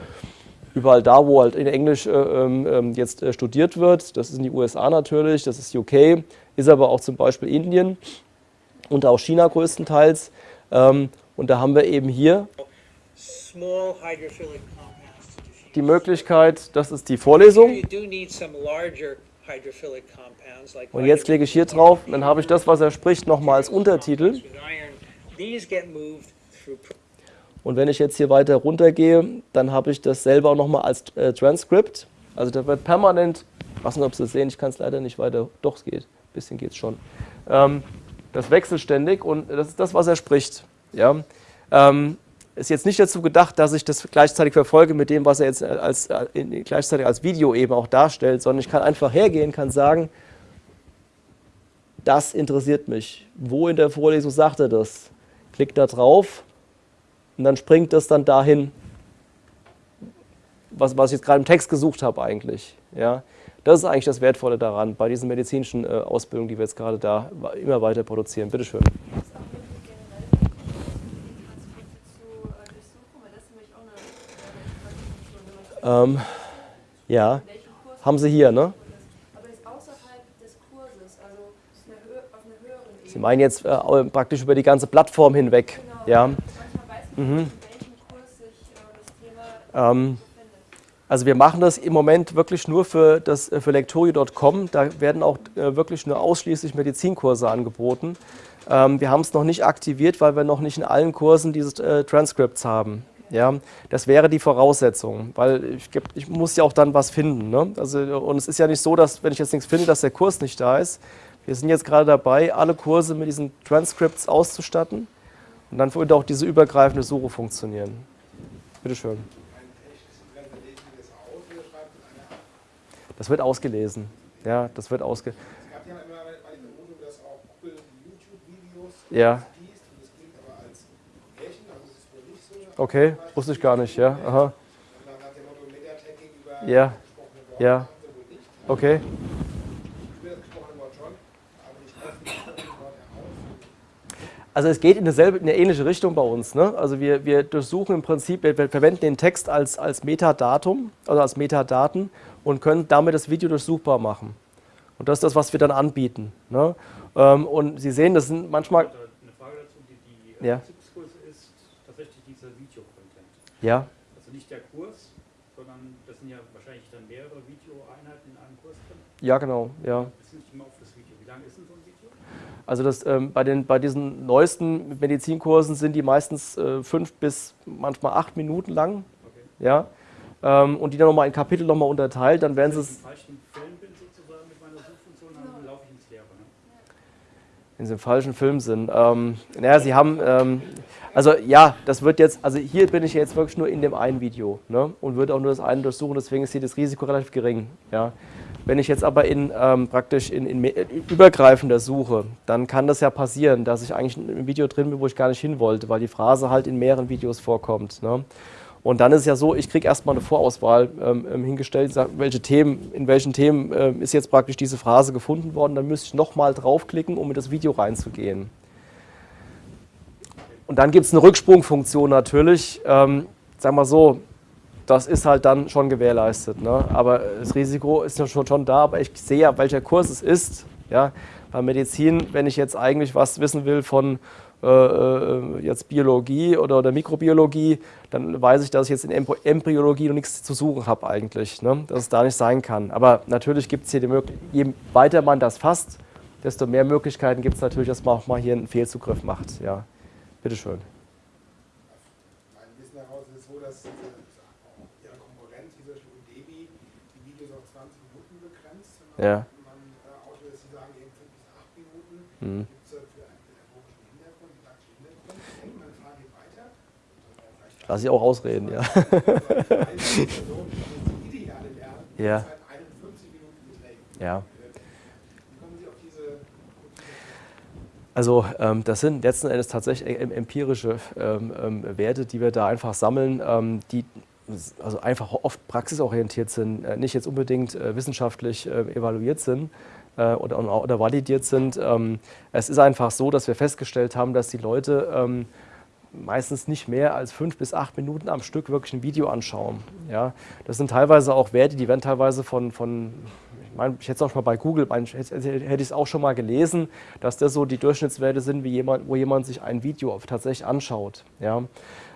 Speaker 1: überall da, wo halt in Englisch äh, ähm, ähm, jetzt äh, studiert wird. Das ist in die USA natürlich, das ist UK, ist aber auch zum Beispiel Indien und auch China größtenteils. und da haben wir eben hier die Möglichkeit, das ist die Vorlesung. Und jetzt klicke ich hier drauf, dann habe ich das, was er spricht, nochmal als Untertitel. Und wenn ich jetzt hier weiter runtergehe, dann habe ich das selber nochmal als äh, Transkript. Also da wird permanent, ich weiß nicht, ob Sie das sehen, ich kann es leider nicht weiter, doch es geht, ein bisschen geht es schon. Ähm, das wechselt ständig und das ist das, was er spricht. Ja? Ähm, ist jetzt nicht dazu gedacht, dass ich das gleichzeitig verfolge mit dem, was er jetzt als, äh, gleichzeitig als Video eben auch darstellt, sondern ich kann einfach hergehen, kann sagen, das interessiert mich. Wo in der Vorlesung sagt er das? Klick da drauf und dann springt das dann dahin, was, was ich jetzt gerade im Text gesucht habe eigentlich. Ja? Das ist eigentlich das Wertvolle daran, bei diesen medizinischen äh, Ausbildungen, die wir jetzt gerade da immer weiter produzieren. Bitte schön. Ähm, ja, haben Sie hier, ne? Also. Sie meinen jetzt äh, praktisch über die ganze Plattform hinweg, genau. ja? Mhm. Äh, ähm, also wir machen das im Moment wirklich nur für, das, äh, für Lectorio.com. Da werden auch äh, wirklich nur ausschließlich Medizinkurse angeboten. Ähm, wir haben es noch nicht aktiviert, weil wir noch nicht in allen Kursen diese äh, Transcripts haben. Ja, das wäre die Voraussetzung, weil ich, ich muss ja auch dann was finden. Ne? Also, und es ist ja nicht so, dass wenn ich jetzt nichts finde, dass der Kurs nicht da ist. Wir sind jetzt gerade dabei, alle Kurse mit diesen Transcripts auszustatten und dann würde auch diese übergreifende Suche funktionieren. Bitte schön. Das wird ausgelesen. Ja, das wird ausgelesen. Ja immer bei den Vermutung, dass auch Google YouTube-Videos ja. Okay, wusste ich gar nicht, ja. Aha. Ja, ja. Okay. Also es geht in, dieselbe, in eine ähnliche Richtung bei uns. Ne? Also wir, wir durchsuchen im Prinzip, wir, wir verwenden den Text als, als Metadatum, also als Metadaten und können damit das Video durchsuchbar machen. Und das ist das, was wir dann anbieten. Ne? Ähm, und Sie sehen, das sind manchmal...
Speaker 6: Eine Frage dazu, die, die
Speaker 1: Ja.
Speaker 6: Dieser Videocontent.
Speaker 1: Ja,
Speaker 6: Also nicht der Kurs, sondern das sind ja wahrscheinlich dann mehrere Videoeinheiten in einem Kurs drin.
Speaker 1: ja genau, ja.
Speaker 6: Das nicht immer auf das Video. Wie lang ist denn so ein Video?
Speaker 1: Also das, ähm, bei, den, bei diesen neuesten Medizinkursen sind die meistens äh, fünf bis manchmal acht Minuten lang.
Speaker 6: Okay.
Speaker 1: Ja? Ähm, und die dann nochmal in Kapitel nochmal unterteilt, dann werden sie es
Speaker 6: falschen Film bin sozusagen mit meiner Suchfunktion, dann laufe ich ins Leere. Ne?
Speaker 1: In diesem falschen Film sind. Ähm, naja, sie haben, ähm, also ja, das wird jetzt, also hier bin ich jetzt wirklich nur in dem einen Video ne, und würde auch nur das eine durchsuchen, deswegen ist hier das Risiko relativ gering. Ja. Wenn ich jetzt aber in ähm, praktisch in, in me- übergreifender suche, dann kann das ja passieren, dass ich eigentlich in einem Video drin bin, wo ich gar nicht hin wollte, weil die Phrase halt in mehreren Videos vorkommt. Ne. Und dann ist es ja so, ich kriege erstmal eine Vorauswahl ähm, ähm, hingestellt, welche Themen, in welchen Themen ähm, ist jetzt praktisch diese Phrase gefunden worden, dann müsste ich nochmal draufklicken, um in das Video reinzugehen. Und dann gibt es eine Rücksprungfunktion natürlich. Ähm, sagen wir so, das ist halt dann schon gewährleistet. Ne? Aber das Risiko ist ja schon, schon da, aber ich sehe ja, welcher Kurs es ist. Ja? Bei Medizin, wenn ich jetzt eigentlich was wissen will von äh, äh, jetzt Biologie oder, oder Mikrobiologie, dann weiß ich, dass ich jetzt in Embry- Embryologie noch nichts zu suchen habe eigentlich, ne? dass es da nicht sein kann. Aber natürlich gibt es hier die Möglichkeit, je weiter man das fasst, desto mehr Möglichkeiten gibt es natürlich, dass man auch mal hier einen Fehlzugriff macht. Ja, bitteschön.
Speaker 2: Mein Wissen heraus ist so, dass äh, Ihre Konkurrenz, dieser Debi, die Videos auf 20 Minuten begrenzt.
Speaker 1: Ja.
Speaker 2: Man äh, dass Sie sagen, eben 5 bis 8 Minuten.
Speaker 1: Mhm.
Speaker 2: Gibt es für einen pädagogischen Hintergrund, didaktischen Hintergrund? Ich denke, meine Frage geht weiter. Vielleicht
Speaker 1: Lass ich auch ausreden, ja. Ja.
Speaker 2: Zeit 51 Minuten beträgt.
Speaker 1: Ja. Also ähm, das sind letzten Endes tatsächlich em- empirische ähm, ähm, Werte, die wir da einfach sammeln, ähm, die also einfach oft praxisorientiert sind, äh, nicht jetzt unbedingt äh, wissenschaftlich äh, evaluiert sind äh, oder, oder validiert sind. Ähm, es ist einfach so, dass wir festgestellt haben, dass die Leute ähm, meistens nicht mehr als fünf bis acht Minuten am Stück wirklich ein Video anschauen. Ja, das sind teilweise auch Werte, die werden teilweise von, von ich meine, ich hätte es auch schon mal bei Google, hätte, ich es auch schon mal gelesen, dass das so die Durchschnittswerte sind, wie jemand, wo jemand sich ein Video tatsächlich anschaut. Ja.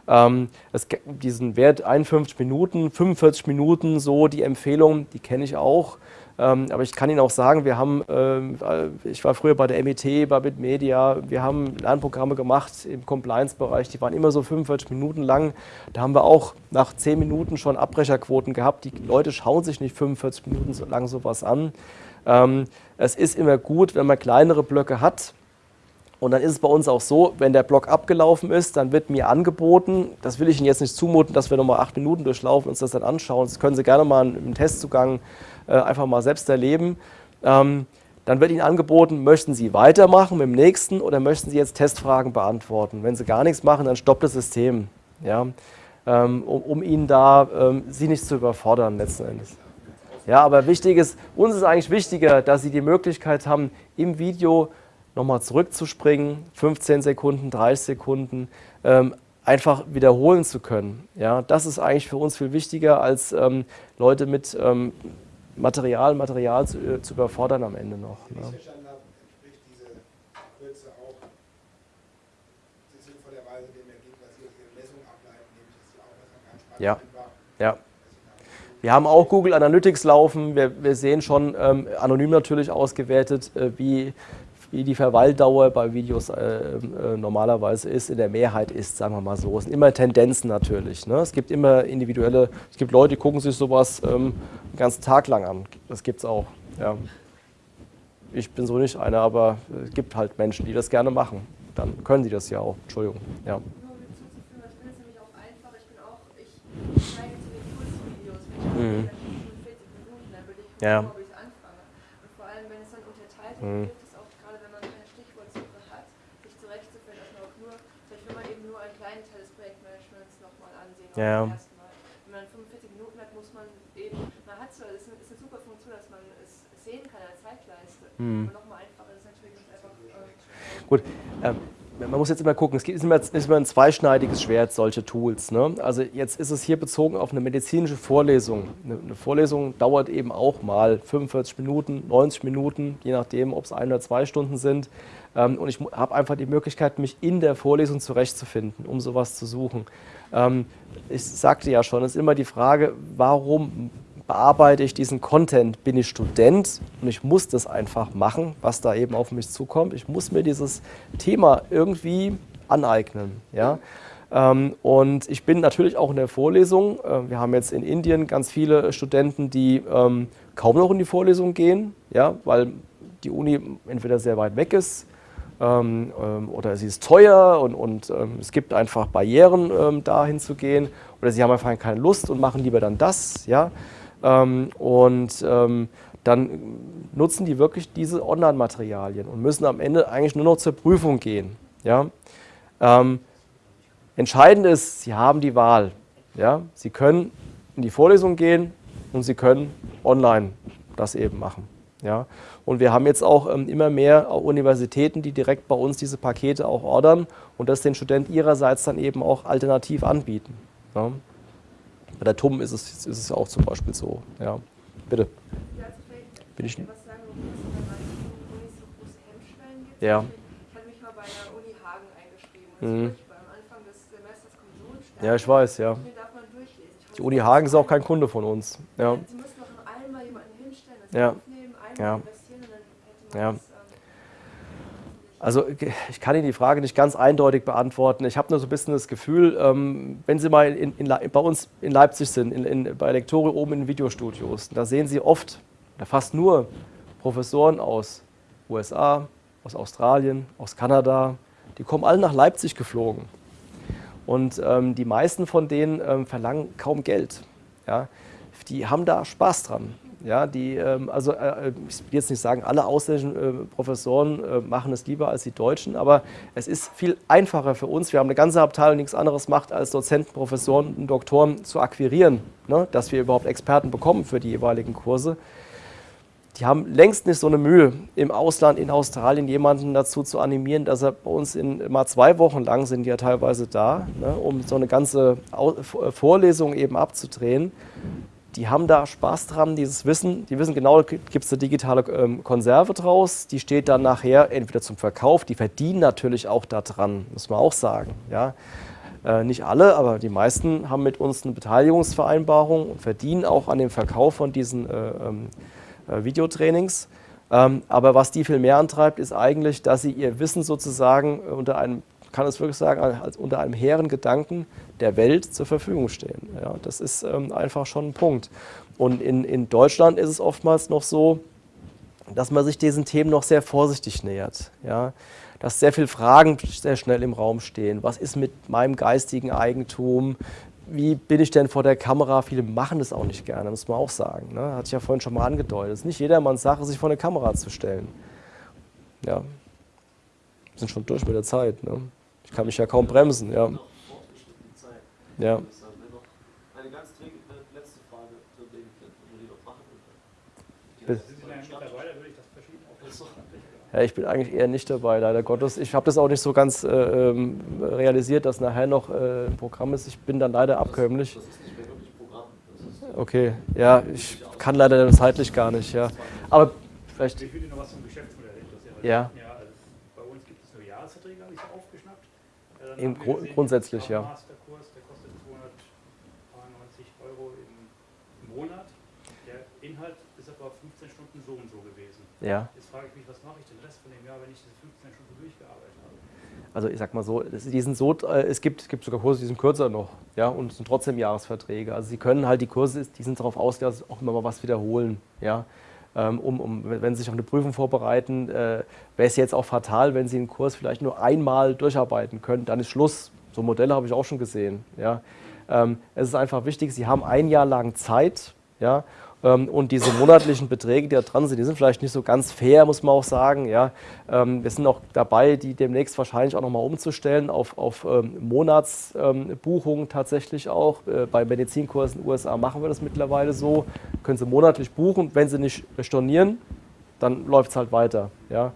Speaker 1: Ähm, es, diesen Wert 51 Minuten, 45 Minuten, so die Empfehlung, die kenne ich auch. Ähm, aber ich kann Ihnen auch sagen, wir haben, ähm, äh, ich war früher bei der MIT, bei Bitmedia, wir haben Lernprogramme gemacht im Compliance-Bereich, die waren immer so 45 Minuten lang. Da haben wir auch nach 10 Minuten schon Abbrecherquoten gehabt. Die Leute schauen sich nicht 45 Minuten lang sowas an. Ähm, es ist immer gut, wenn man kleinere Blöcke hat, und dann ist es bei uns auch so, wenn der Block abgelaufen ist, dann wird mir angeboten, das will ich Ihnen jetzt nicht zumuten, dass wir nochmal acht Minuten durchlaufen und uns das dann anschauen. Das können Sie gerne mal im Testzugang äh, einfach mal selbst erleben. Ähm, dann wird Ihnen angeboten, möchten Sie weitermachen mit dem nächsten oder möchten Sie jetzt Testfragen beantworten? Wenn Sie gar nichts machen, dann stoppt das System, ja? ähm, um, um Ihnen da ähm, Sie nicht zu überfordern letzten Endes. Ja, aber wichtig ist, uns ist eigentlich wichtiger, dass Sie die Möglichkeit haben, im Video nochmal zurückzuspringen, 15 Sekunden, 30 Sekunden, ähm, einfach wiederholen zu können. Ja, das ist eigentlich für uns viel wichtiger, als ähm, Leute mit ähm, Material, Material zu, äh, zu überfordern am Ende noch.
Speaker 2: Ich
Speaker 1: Ne?
Speaker 2: verstanden habe, entspricht diese Kürze auch sinnvollerweise dem Ergebnis, was Sie aus Ihren Messungen ableiten, nämlich dass die Aufmerksamkeit
Speaker 1: Ja.
Speaker 2: einfach
Speaker 1: Ja. Wir haben auch Google Analytics laufen. Wir, wir sehen schon ähm, anonym natürlich ausgewertet, äh, wie, wie die Verweildauer bei Videos äh, äh, normalerweise ist, in der Mehrheit ist, sagen wir mal so. Es sind immer Tendenzen natürlich. Ne? Es gibt immer individuelle, es gibt Leute, die gucken sich sowas ähm, den ganzen Tag lang an. Das gibt es auch. Ja. Ich bin so nicht einer, aber es gibt halt Menschen, die das gerne machen. Dann können die das ja auch. Entschuldigung. Ja. Mhm.
Speaker 7: 45 Minuten, dann würde ich
Speaker 1: Ja.
Speaker 7: ob ich anfange. Und vor allem, wenn es dann unterteilt wird,
Speaker 1: Mhm.
Speaker 7: hilft es auch gerade, wenn man keine Stichwortsuche hat, sich zurechtzufinden, dass man auch nur, vielleicht will man eben nur einen kleinen Teil des Projektmanagements nochmal ansehen, auch
Speaker 1: Ja.
Speaker 7: Wenn man 45 Minuten hat, muss man eben, man hat zwar, es ist, eine- ist eine super Funktion, dass man es sehen kann als Zeitleiste.
Speaker 1: Mhm.
Speaker 7: Und nochmal einfacher ist natürlich einfach, äh,
Speaker 1: Gut, ähm, man muss jetzt immer gucken, es ist immer, ist immer ein zweischneidiges Schwert, solche Tools. Ne? Also jetzt ist es hier bezogen auf eine medizinische Vorlesung. Eine, Vorlesung dauert eben auch mal 45 Minuten, 90 Minuten, je nachdem, ob es ein oder zwei Stunden sind. Ähm, und ich habe einfach die Möglichkeit, mich in der Vorlesung zurechtzufinden, um sowas zu suchen. Ähm, ich sagte ja schon, es ist immer die Frage, warum bearbeite ich diesen Content? Bin ich Student und ich muss das einfach machen, was da eben auf mich zukommt. Ich muss mir dieses Thema irgendwie aneignen. Ja? Ähm, und ich bin natürlich auch in der Vorlesung. Äh, wir haben jetzt in Indien ganz viele Studenten, die ähm, kaum noch in die Vorlesung gehen, ja, weil die Uni entweder sehr weit weg ist ähm, oder sie ist teuer und, und es gibt einfach Barrieren, da hinzugehen oder sie haben einfach keine Lust und machen lieber dann das. Ja. Ähm, und ähm, dann nutzen die wirklich diese Online-Materialien und müssen am Ende eigentlich nur noch zur Prüfung gehen. Ja? Ähm, entscheidend ist, sie haben die Wahl. Ja? Sie können in die Vorlesung gehen und sie können online das eben machen. Ja? Und wir haben jetzt auch ähm, immer mehr Universitäten, die direkt bei uns diese Pakete auch ordern und das den Studenten ihrerseits dann eben auch alternativ anbieten. Ja? Bei der TUM ist es, ist es auch zum Beispiel so. Ja, bitte. Bin ich
Speaker 7: was sagen, warum es bei manchen Unis so große Hemmschwellen gibt?
Speaker 1: Ja.
Speaker 7: Ich hatte mich mal bei der Uni Hagen eingeschrieben.
Speaker 1: Mhm.
Speaker 7: beim Anfang des Semesters kommt.
Speaker 1: Ja, ich weiß, ja. Die Uni Hagen ist auch kein Kunde von uns. Ja.
Speaker 7: Sie müssen noch einmal jemanden hinstellen, das
Speaker 1: Ja.
Speaker 7: aufnehmen, einmal
Speaker 1: Ja.
Speaker 7: investieren und dann hätte man
Speaker 1: Ja.
Speaker 7: das.
Speaker 1: Also ich kann Ihnen die Frage nicht ganz eindeutig beantworten. Ich habe nur so ein bisschen das Gefühl, ähm, wenn Sie mal in, in, bei uns in Leipzig sind, in, bei Lektori oben in Videostudios, da sehen Sie oft, oder fast nur Professoren aus USA, aus Australien, aus Kanada, die kommen alle nach Leipzig geflogen. Und ähm, die meisten von denen ähm, verlangen kaum Geld. Ja? Die haben da Spaß dran. Ja, die, ähm, also äh, ich will jetzt nicht sagen, alle ausländischen äh, Professoren äh, machen es lieber als die Deutschen, aber es ist viel einfacher für uns. Wir haben eine ganze Abteilung, die nichts anderes macht, als Dozenten, Professoren und Doktoren zu akquirieren, ne? dass wir überhaupt Experten bekommen für die jeweiligen Kurse. Die haben längst nicht so eine Mühe, im Ausland, in Australien, jemanden dazu zu animieren, dass er bei uns in mal zwei Wochen lang sind die ja teilweise da, ne? um so eine ganze Vorlesung eben abzudrehen die haben da Spaß dran, dieses Wissen. Die wissen genau, da gibt es eine digitale ähm, Konserve draus, die steht dann nachher entweder zum Verkauf, die verdienen natürlich auch daran, muss man auch sagen. Ja. Äh, nicht alle, aber die meisten haben mit uns eine Beteiligungsvereinbarung und verdienen auch an dem Verkauf von diesen äh, äh, Videotrainings. Ähm, aber was die viel mehr antreibt, ist eigentlich, dass sie ihr Wissen sozusagen unter einem kann es wirklich sagen, als unter einem hehren Gedanken der Welt zur Verfügung stehen. Ja, das ist ähm, einfach schon ein Punkt. Und in, in Deutschland ist es oftmals noch so, dass man sich diesen Themen noch sehr vorsichtig nähert. Ja, dass sehr viele Fragen sehr schnell im Raum stehen. Was ist mit meinem geistigen Eigentum? Wie bin ich denn vor der Kamera? Viele machen das auch nicht gerne, muss man auch sagen. Ne? Hatte ich ja vorhin schon mal angedeutet. Es ist nicht jedermanns Sache, sich vor eine Kamera zu stellen. Ja. Wir sind schon durch mit der Zeit. Ne? Ich kann mich ja kaum bremsen, ja. Ja.
Speaker 6: Ich das verschieben.
Speaker 1: Ja, ich bin eigentlich eher nicht dabei, leider Gottes. Ich habe das auch nicht so ganz äh, ähm, realisiert, dass nachher noch äh, ein Programm ist. Ich bin dann leider abkömmlich.
Speaker 8: Das ist nicht mehr wirklich Programm. Das ist
Speaker 1: Okay, ja, ich kann leider zeitlich gar nicht, ja. Aber vielleicht,
Speaker 6: Ich würde noch was zum Geschäftsmodell interessieren.
Speaker 1: Ja.
Speaker 6: ja also bei uns gibt es nur Jahresverträge, habe ich so aufgeschnappt. Äh, dann
Speaker 1: Im Gru-
Speaker 6: gesehen,
Speaker 1: grundsätzlich,
Speaker 6: der
Speaker 1: ja.
Speaker 6: Masterkurs, der kostet 290 Euro im, im Monat. Der Inhalt ist aber 15 Stunden so und so gewesen.
Speaker 1: ja.
Speaker 6: Jetzt frage ich mich, was mache ich den Rest von dem Jahr, wenn ich diese 15 Stunden durchgearbeitet habe?
Speaker 1: Also ich sag mal so, die sind so äh, es gibt, es gibt sogar Kurse, die sind kürzer noch, ja, und es sind trotzdem Jahresverträge. Also sie können halt die Kurse, die sind darauf ausgelegt, dass sie auch immer mal was wiederholen, ja. Ähm, Um, um, wenn Sie sich auf eine Prüfung vorbereiten, äh, wäre es jetzt auch fatal, wenn Sie einen Kurs vielleicht nur einmal durcharbeiten können, dann ist Schluss. So Modelle habe ich auch schon gesehen. Ja. Ähm, es ist einfach wichtig, Sie haben ein Jahr lang Zeit, ja, und diese monatlichen Beträge, die da dran sind, die sind vielleicht nicht so ganz fair, muss man auch sagen. Ja. Ähm, wir sind auch dabei, die demnächst wahrscheinlich auch nochmal umzustellen auf, auf ähm, Monatsbuchungen tatsächlich auch. Äh, bei Medizinkursen in den USA machen wir das mittlerweile so. Können Sie monatlich buchen. Wenn Sie nicht stornieren, dann läuft es halt weiter. Ja.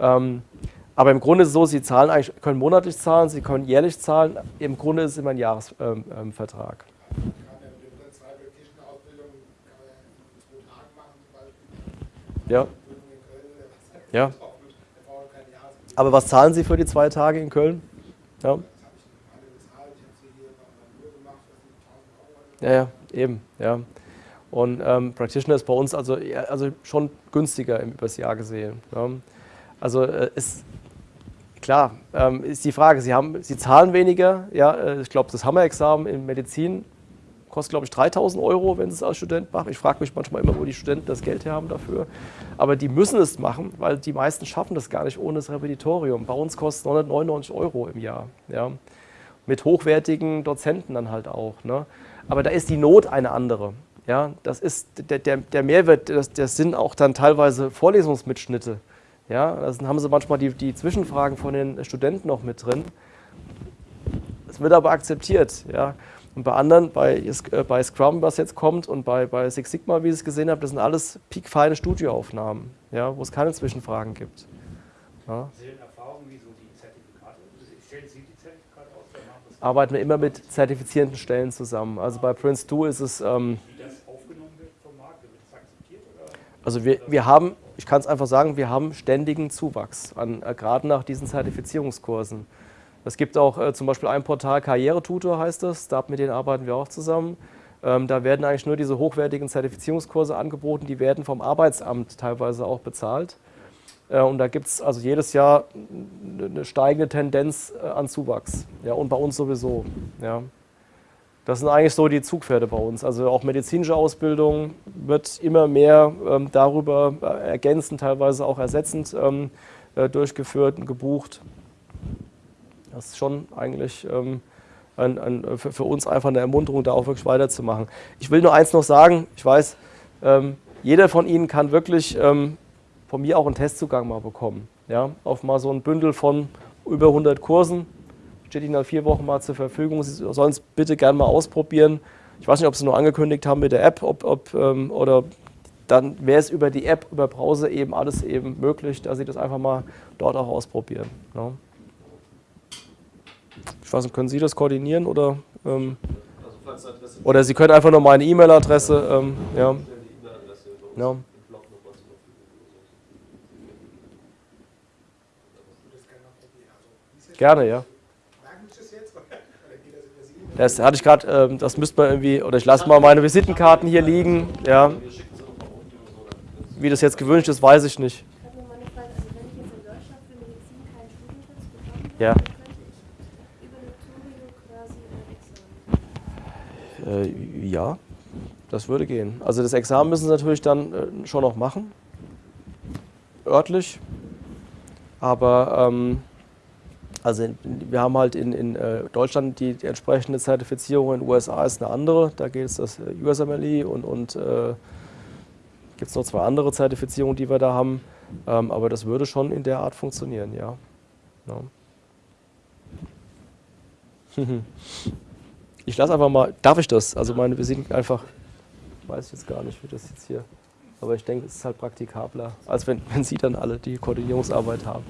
Speaker 1: Ähm, Aber im Grunde ist es so, Sie zahlen eigentlich, können monatlich zahlen, Sie können jährlich zahlen. Im Grunde ist es immer ein Jahresvertrag. Ähm, ähm, Vertrag.
Speaker 2: Kann man ja mit der zwei praktischen Ausbildung kann man ja in zwei Tagen machen zum Beispiel.
Speaker 1: ja,
Speaker 2: Prüfung in Köln oder was.
Speaker 1: ja.
Speaker 2: Das ist auch gut. Da braucht man keine Jahresbildung.
Speaker 1: Aber was zahlen Sie für die zwei Tage in Köln? Ja,
Speaker 2: Das habe ich alle bezahlt. Ich habe sie hier noch mal nur gemacht. Das sind 1000 Euro.
Speaker 1: ja, ja eben, ja. Und ähm, Practitioner ist bei uns also, also schon günstiger im, übers Jahr gesehen. Ja. Also äh, ist klar, ähm, ist die Frage, Sie, haben, Sie zahlen weniger, ja, äh, ich glaube, das Hammer-Examen in Medizin kostet, glaube ich, 3000 Euro, wenn Sie es als Student machen. Ich frage mich manchmal immer, wo die Studenten das Geld her haben dafür. Aber die müssen es machen, weil die meisten schaffen das gar nicht ohne das Repetitorium. Bei uns kostet es 999 Euro im Jahr. Ja. Mit hochwertigen Dozenten dann halt auch. Ne. Aber da ist die Not eine andere. Ja, das ist der, der, der Mehrwert, das, das sind auch dann teilweise Vorlesungsmitschnitte. Ja, da haben sie manchmal die, die Zwischenfragen von den Studenten noch mit drin. Es wird aber akzeptiert. Ja. Und bei anderen, bei, äh, bei Scrum, was jetzt kommt, und bei, bei Six Sigma, wie ich es gesehen habe, das sind alles piekfeine Studioaufnahmen, ja, wo es keine Zwischenfragen gibt. Ja. Arbeiten wir immer mit zertifizierenden Stellen zusammen. Also bei Prince 2 ist es, ähm,
Speaker 6: wie das aufgenommen wird vom Markt? Wird das akzeptiert? Oder?
Speaker 1: also wir, wir haben, ich kann es einfach sagen, wir haben ständigen Zuwachs, an, äh, gerade nach diesen Zertifizierungskursen. Es gibt auch äh, zum Beispiel ein Portal, Karrieretutor heißt das, da mit denen arbeiten wir auch zusammen. Ähm, da werden eigentlich nur diese hochwertigen Zertifizierungskurse angeboten, die werden vom Arbeitsamt teilweise auch bezahlt. Äh, und da gibt es also jedes Jahr eine steigende Tendenz äh, an Zuwachs. Ja, und bei uns sowieso. Ja. Das sind eigentlich so die Zugpferde bei uns. Also auch medizinische Ausbildung wird immer mehr ähm, darüber äh, ergänzend, teilweise auch ersetzend ähm, äh, durchgeführt und gebucht. Das ist schon eigentlich ähm, ein, ein, für, für uns einfach eine Ermunterung, da auch wirklich weiterzumachen. Ich will nur eins noch sagen, ich weiß, ähm, jeder von Ihnen kann wirklich ähm, von mir auch einen Testzugang mal bekommen. Ja? Auf mal so ein Bündel von über 100 Kursen. Steht Ihnen nach vier Wochen mal zur Verfügung. Sie sollen es bitte gerne mal ausprobieren. Ich weiß nicht, ob Sie nur angekündigt haben mit der App ob, ob, ähm, oder dann wäre es über die App, über Browser eben alles eben möglich, dass Sie das einfach mal dort auch ausprobieren. Ja? Ich weiß nicht, können Sie das koordinieren oder, ähm,
Speaker 8: Also
Speaker 1: oder Sie können einfach nur meine E-Mail-Adresse, ähm, ja, Ja.
Speaker 2: gerne. Also,
Speaker 1: ja.
Speaker 2: Das
Speaker 1: hatte ich gerade, ähm, das müsste man irgendwie, oder ich lasse mal meine Visitenkarten hier liegen, ja. Wie das jetzt gewünscht ist, weiß ich nicht.
Speaker 7: Ich habe nur mal eine Frage, also wenn ich jetzt in Deutschland für Medizin keinen Studienplatz bekomme,
Speaker 1: Ja.
Speaker 7: könnte ich über eine Turio quasi ein Examen.
Speaker 1: Äh, ja, das würde gehen. Also das Examen müssen Sie natürlich dann äh, schon noch machen, örtlich. Aber ähm, also in, wir haben halt in, in äh, Deutschland die, die entsprechende Zertifizierung, in den USA ist eine andere. Da geht es das äh, USMLE und, und äh, gibt es noch zwei andere Zertifizierungen, die wir da haben. Ähm, aber das würde schon in der Art funktionieren, ja. ja. Ich lasse einfach mal, darf ich das? Also meine Visiten einfach, weiß ich jetzt gar nicht, wie das jetzt hier, aber ich denke, es ist halt praktikabler, als wenn, wenn Sie dann alle die Koordinierungsarbeit haben.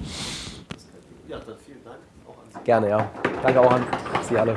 Speaker 8: Ja, dann vielen Dank auch an Sie.
Speaker 1: Gerne, ja. Danke auch an Sie alle.